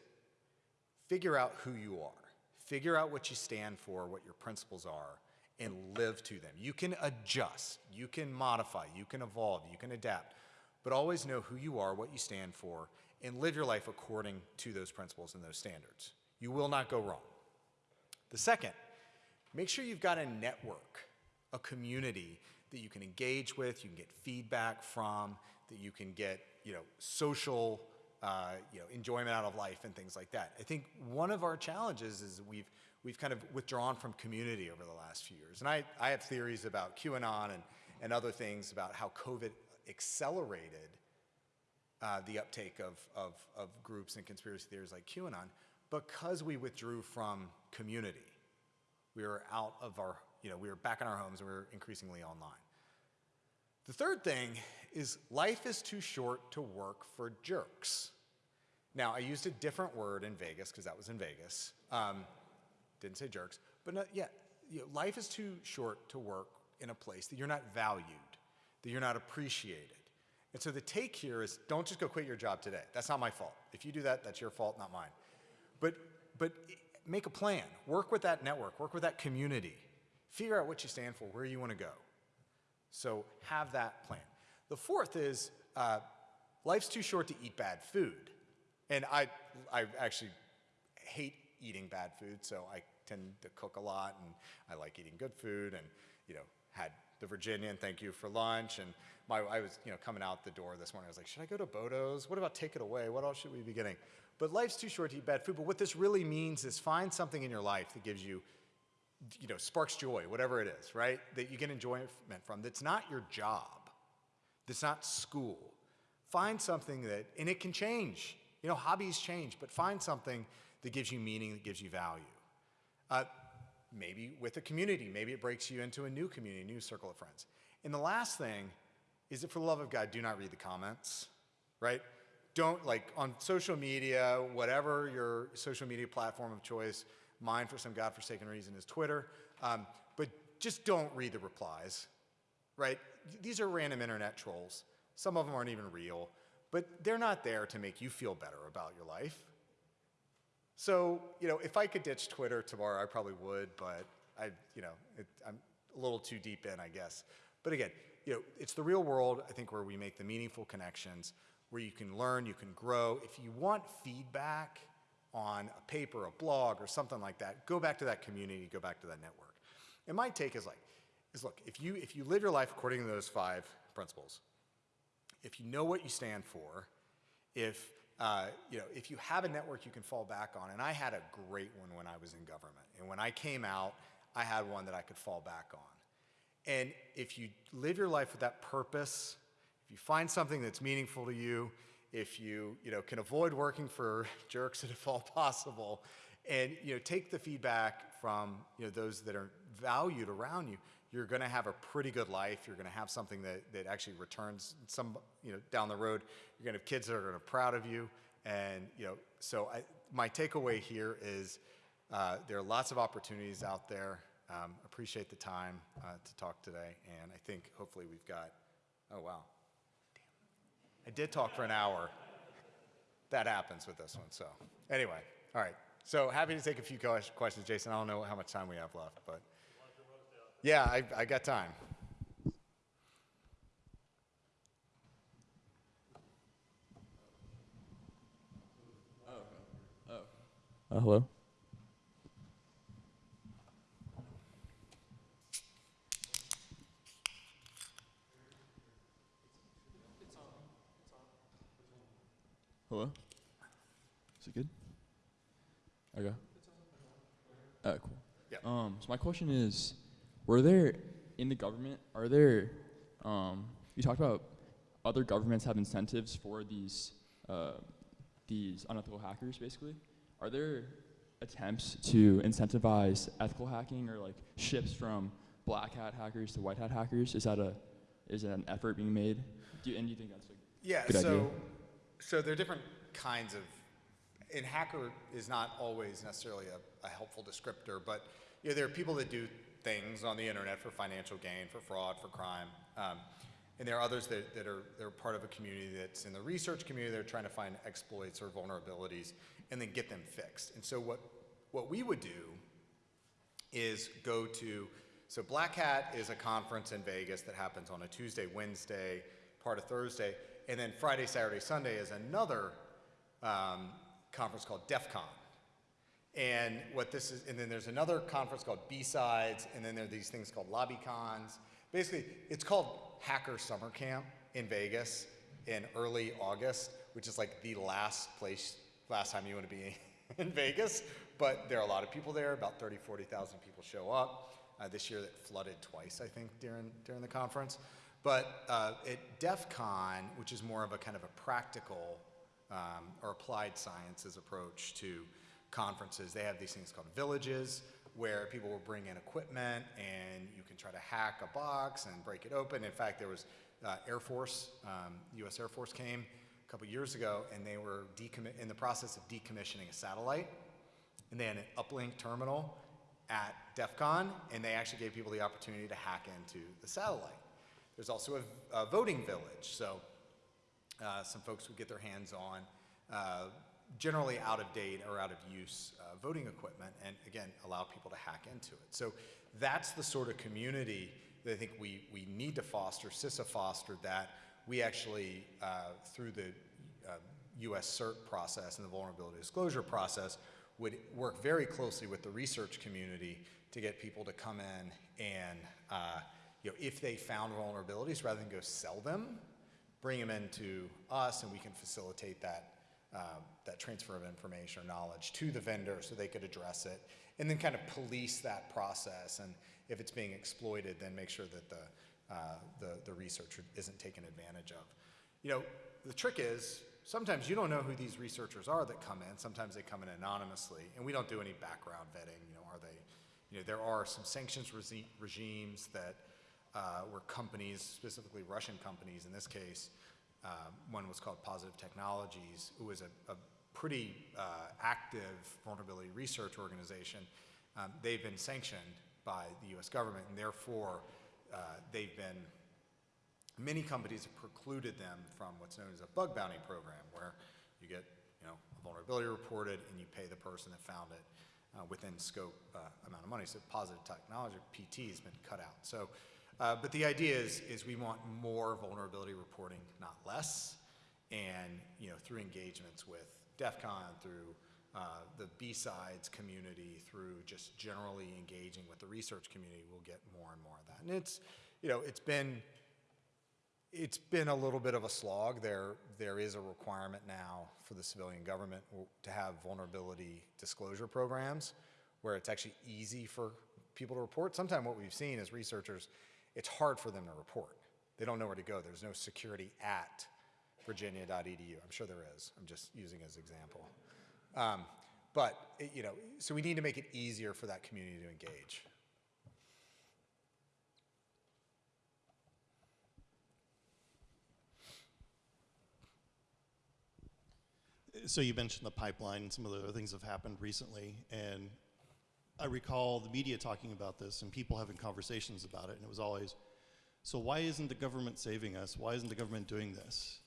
figure out who you are. Figure out what you stand for, what your principles are, and live to them. You can adjust, you can modify, you can evolve, you can adapt, but always know who you are, what you stand for, and live your life according to those principles and those standards. You will not go wrong. The second, make sure you've got a network, a community that you can engage with, you can get feedback from, that you can get, you know, social, uh, you know, enjoyment out of life and things like that. I think one of our challenges is we've we've kind of withdrawn from community over the last few years, and I I have theories about QAnon and and other things about how COVID accelerated uh, the uptake of, of, of groups and conspiracy theories like QAnon because we withdrew from community. We were out of our, you know, we were back in our homes and we were increasingly online. The third thing is life is too short to work for jerks. Now, I used a different word in Vegas because that was in Vegas. Um, didn't say jerks, but not, yeah, you know, life is too short to work in a place that you're not valued, that you're not appreciated. And so the take here is don't just go quit your job today. That's not my fault. If you do that, that's your fault, not mine. But, but make a plan. Work with that network, work with that community. Figure out what you stand for, where you want to go. So have that plan. The fourth is uh, life's too short to eat bad food. And I, I actually hate eating bad food, so I tend to cook a lot and I like eating good food and, you know, had the Virginian, thank you for lunch. And my, I was, you know, coming out the door this morning, I was like, should I go to Bodo's? What about Take It Away? What else should we be getting? But life's too short to eat bad food. But what this really means is find something in your life that gives you, you know, sparks joy, whatever it is, right? That you get enjoyment from. That's not your job. That's not school. Find something that, and it can change. You know, hobbies change, but find something that gives you meaning, that gives you value. Uh, maybe with a community, maybe it breaks you into a new community, a new circle of friends. And the last thing is that for the love of God, do not read the comments, right? Don't, like, on social media, whatever your social media platform of choice, mine for some godforsaken reason is Twitter, um, but just don't read the replies, right? These are random internet trolls. Some of them aren't even real, but they're not there to make you feel better about your life. So, you know, if I could ditch Twitter tomorrow, I probably would, but I, you know, it, I'm a little too deep in, I guess. But again, you know, it's the real world, I think, where we make the meaningful connections, where you can learn, you can grow. If you want feedback on a paper, a blog, or something like that, go back to that community, go back to that network. And my take is like, is look, if you, if you live your life according to those five principles, if you know what you stand for, if uh, you know, if you have a network you can fall back on, and I had a great one when I was in government, and when I came out, I had one that I could fall back on. And if you live your life with that purpose, if you find something that's meaningful to you, if you, you know, can avoid working for jerks if all possible, and you know, take the feedback from you know, those that are valued around you, you're going to have a pretty good life. You're going to have something that, that actually returns some, you know, down the road. You're going to have kids that are going to be proud of you. And, you know, so I, my takeaway here is uh, there are lots of opportunities out there. Um, appreciate the time uh, to talk today. And I think hopefully we've got, oh, wow. Damn. I did talk for an hour. That happens with this one. So anyway, all right. So happy to take a few questions, Jason. I don't know how much time we have left, but. Yeah, I, I got time. Uh, hello. Hello. Is it good? Okay. Uh, cool. Yeah. Um, so my question is, were there in the government? Are there? Um, you talked about other governments have incentives for these uh, these unethical hackers, basically. Are there attempts to incentivize ethical hacking or like shifts from black hat hackers to white hat hackers? Is that a is that an effort being made? Do you, and do you think that's a Yeah, good so idea? So there are different kinds of and hacker is not always necessarily a, a helpful descriptor, but you know, there are people that do things on the internet for financial gain, for fraud, for crime. Um, and there are others that, that are they're part of a community that's in the research community. They're trying to find exploits or vulnerabilities and then get them fixed. And so what what we would do is go to So Black Hat is a conference in Vegas that happens on a Tuesday, Wednesday, part of Thursday, and then Friday, Saturday, Sunday is another um, conference called DEF CON. And what this is, and then there's another conference called B-Sides, and then there are these things called lobby cons. Basically, it's called Hacker Summer Camp in Vegas in early August, which is like the last place, last time you want to be in Vegas. But there are a lot of people there, about 30, 40,000 people show up. Uh, this year that flooded twice, I think, during, during the conference. But uh, at DEF CON, which is more of a kind of a practical um, or applied sciences approach to conferences. They have these things called villages where people will bring in equipment and you can try to hack a box and break it open. In fact, there was uh, Air Force, um, U.S. Air Force came a couple years ago and they were in the process of decommissioning a satellite. And they had an uplink terminal at DEF CON and they actually gave people the opportunity to hack into the satellite. There's also a, a voting village. So uh, some folks would get their hands on uh, generally out of date or out of use uh, voting equipment and again allow people to hack into it. So that's the sort of community that I think we, we need to foster. CISA fostered that. We actually, uh, through the uh, US CERT process and the vulnerability disclosure process, would work very closely with the research community to get people to come in and, uh, you know, if they found vulnerabilities, rather than go sell them, bring them into us and we can facilitate that, um, that transfer of information or knowledge to the vendor so they could address it and then kind of police that process and if it's being exploited then make sure that the, uh, the, the researcher isn't taken advantage of. You know, the trick is sometimes you don't know who these researchers are that come in. Sometimes they come in anonymously and we don't do any background vetting. You know, are they, you know, there are some sanctions regimes that uh, where companies, specifically Russian companies in this case, um, one was called Positive Technologies, who was a, a pretty uh, active vulnerability research organization. Um, they've been sanctioned by the US government, and therefore uh, they've been, many companies have precluded them from what's known as a bug bounty program, where you get you know, a vulnerability reported and you pay the person that found it uh, within scope uh, amount of money. So positive technology, PT, has been cut out. So uh, but the idea is, is we want more vulnerability reporting, not less. And you know, through engagements with DEF CON, through uh, the B-Sides community, through just generally engaging with the research community, we'll get more and more of that. And it's, you know, it's been, it's been a little bit of a slog. There, there is a requirement now for the civilian government to have vulnerability disclosure programs where it's actually easy for people to report. Sometimes what we've seen is researchers it's hard for them to report. They don't know where to go. There's no security at virginia.edu. I'm sure there is. I'm just using as example. Um, but, it, you know, so we need to make it easier for that community to engage. So you mentioned the pipeline and some of the other things have happened recently, and I recall the media talking about this and people having conversations about it, and it was always, so why isn't the government saving us? Why isn't the government doing this?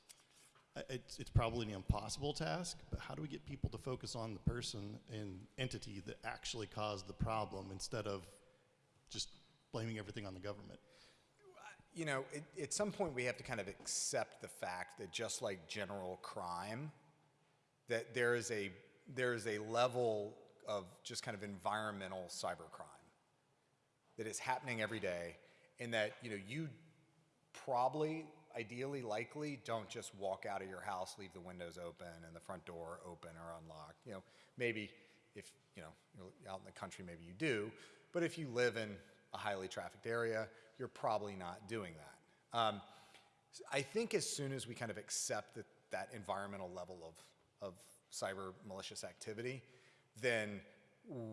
It's, it's probably an impossible task, but how do we get people to focus on the person and entity that actually caused the problem instead of just blaming everything on the government? You know, it, at some point we have to kind of accept the fact that just like general crime, that there is a there is a level of just kind of environmental cybercrime that is happening every day and that you know you probably ideally likely don't just walk out of your house leave the windows open and the front door open or unlocked. You know maybe if you know you're out in the country maybe you do but if you live in a highly trafficked area you're probably not doing that. Um, i think as soon as we kind of accept that that environmental level of, of cyber malicious activity then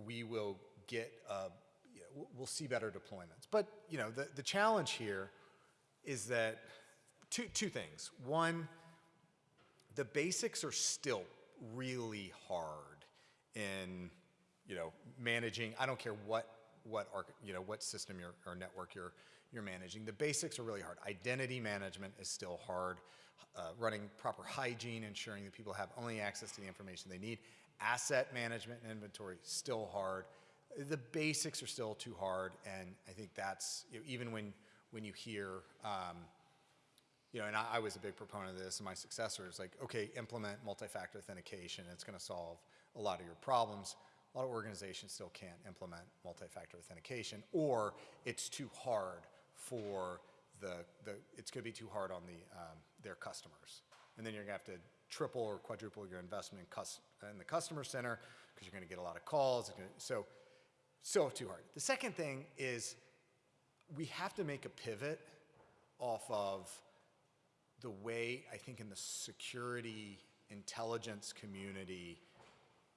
we will get, uh, you know, we'll see better deployments. But, you know, the, the challenge here is that two, two things. One, the basics are still really hard in, you know, managing, I don't care what, what, you know, what system or network you're, you're managing. The basics are really hard. Identity management is still hard. Uh, running proper hygiene, ensuring that people have only access to the information they need, asset management and inventory, still hard. the basics are still too hard, and I think that's you know, even when when you hear, um, you know, and I, I was a big proponent of this, and my successor is like, okay, implement multi-factor authentication. It's going to solve a lot of your problems. A lot of organizations still can't implement multi-factor authentication, or it's too hard for the the. It's going to be too hard on the um, their customers, and then you're going to have to triple or quadruple your investment in, in the customer center because you're going to get a lot of calls. So, so too hard. The second thing is we have to make a pivot off of the way I think in the security intelligence community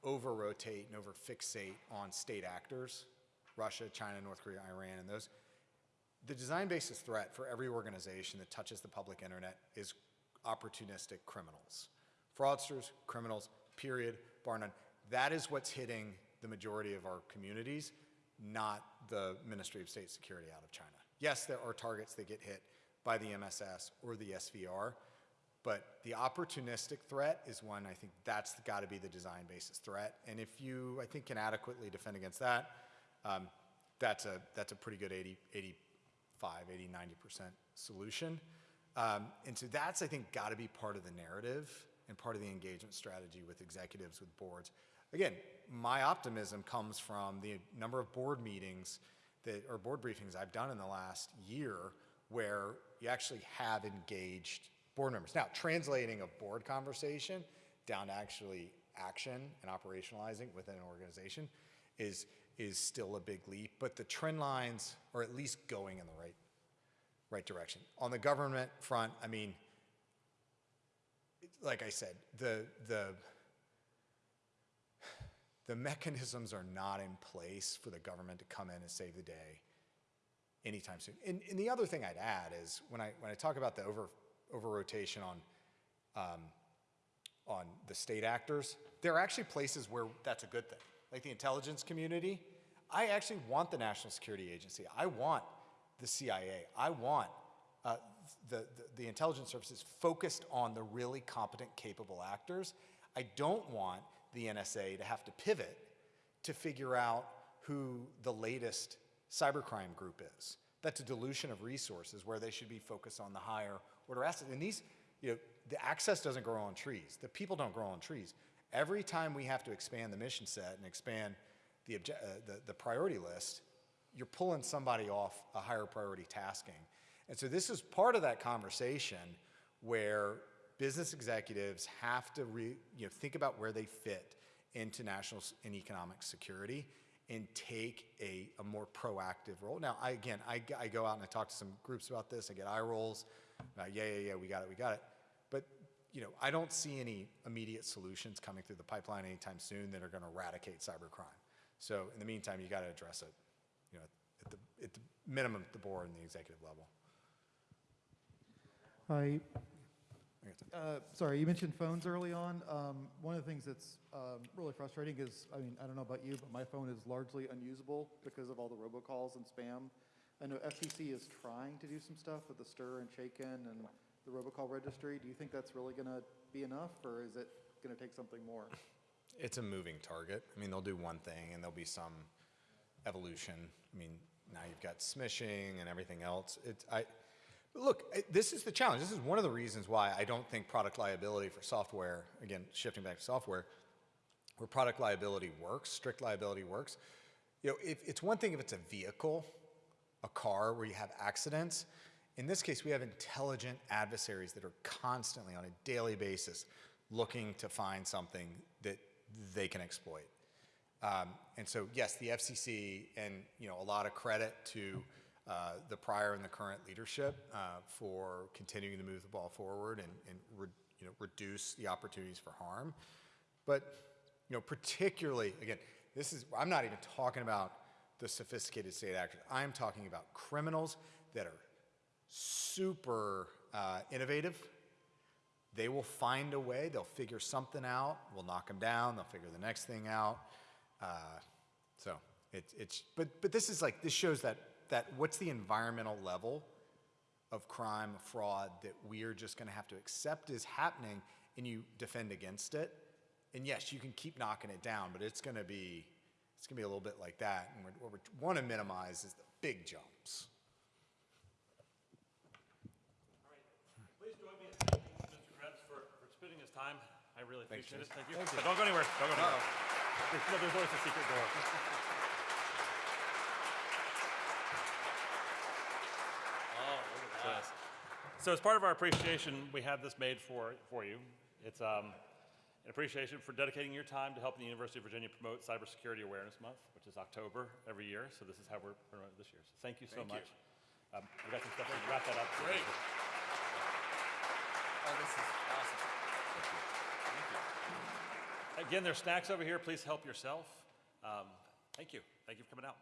over rotate and over fixate on state actors, Russia, China, North Korea, Iran, and those. The design basis threat for every organization that touches the public internet is opportunistic criminals. Fraudsters, criminals, period, bar none. That is what's hitting the majority of our communities, not the Ministry of State Security out of China. Yes, there are targets that get hit by the MSS or the SVR, but the opportunistic threat is one, I think that's got to be the design basis threat. And if you, I think, can adequately defend against that, um, that's, a, that's a pretty good 80, 85, 80, 90% solution. Um, and so that's, I think, got to be part of the narrative and part of the engagement strategy with executives, with boards. Again, my optimism comes from the number of board meetings that, or board briefings I've done in the last year where you actually have engaged board members. Now, translating a board conversation down to actually action and operationalizing within an organization is, is still a big leap, but the trend lines are at least going in the right, right direction. On the government front, I mean, like I said, the, the, the mechanisms are not in place for the government to come in and save the day anytime soon. And, and the other thing I'd add is when I, when I talk about the over, over rotation on, um, on the state actors, there are actually places where that's a good thing. Like the intelligence community, I actually want the National Security Agency. I want the CIA. I want uh, the, the, the intelligence services focused on the really competent, capable actors. I don't want the NSA to have to pivot to figure out who the latest cybercrime group is. That's a dilution of resources where they should be focused on the higher order assets. And these, you know, the access doesn't grow on trees. The people don't grow on trees. Every time we have to expand the mission set and expand the, uh, the, the priority list, you're pulling somebody off a higher priority tasking. And so this is part of that conversation where business executives have to re, you know, think about where they fit into national and economic security and take a, a more proactive role. Now, I, again, I go out and I talk to some groups about this. I get eye rolls. Uh, yeah, yeah, yeah, we got it, we got it. But you know, I don't see any immediate solutions coming through the pipeline anytime soon that are going to eradicate cybercrime. So in the meantime, you got to address it, you know, at the, at the minimum at the board and the executive level. Hi, I got to- uh, sorry, you mentioned phones early on. Um, One of the things that's um, really frustrating is, I mean, I don't know about you, but my phone is largely unusable because of all the robocalls and spam. I know FTC is trying to do some stuff with the stir and SHAKEN and the robocall registry. Do you think that's really going to be enough, or is it going to take something more? It's a moving target. I mean, they'll do one thing and there'll be some evolution. I mean, now you've got smishing and everything else. It's, I, look, this is the challenge. This is one of the reasons why I don't think product liability for software, again, shifting back to software, where product liability works, strict liability works. You know, if, it's one thing if it's a vehicle, a car where you have accidents. In this case, we have intelligent adversaries that are constantly on a daily basis looking to find something that they can exploit. Um, and so, yes, the FCC, and you know, a lot of credit to uh, the prior and the current leadership uh, for continuing to move the ball forward and, and re, you know, reduce the opportunities for harm. But you know, particularly again, this is I'm not even talking about the sophisticated state actors. I'm talking about criminals that are super uh, innovative. They will find a way. They'll figure something out. We'll knock them down. They'll figure the next thing out. Uh, so it's it's but but this is like this shows that that what's the environmental level of crime, fraud that we are just going to have to accept is happening, and you defend against it. And yes, you can keep knocking it down, but it's going to be it's gonna be a little bit like that. And what we want to minimize is the big jumps. All right. Please join me in thanking Mr. Krebs for, for spending his time. I really Thanks, appreciate it. Jason. Thank you. But Don't go anywhere. Don't go anywhere. Uh-oh. There's, no, there's always a secret door. So- So as part of our appreciation, we have this made for, for you. It's um, an appreciation for dedicating your time to helping the University of Virginia promote Cybersecurity Awareness Month, which is October every year. So this is how we're promoting it this year. So thank you so Thank you. much. Um, we got some stuff to wrap that up. Great. Oh, this is awesome. Thank you. Again, there's snacks over here. Please help yourself. Um, thank you. Thank you for coming out.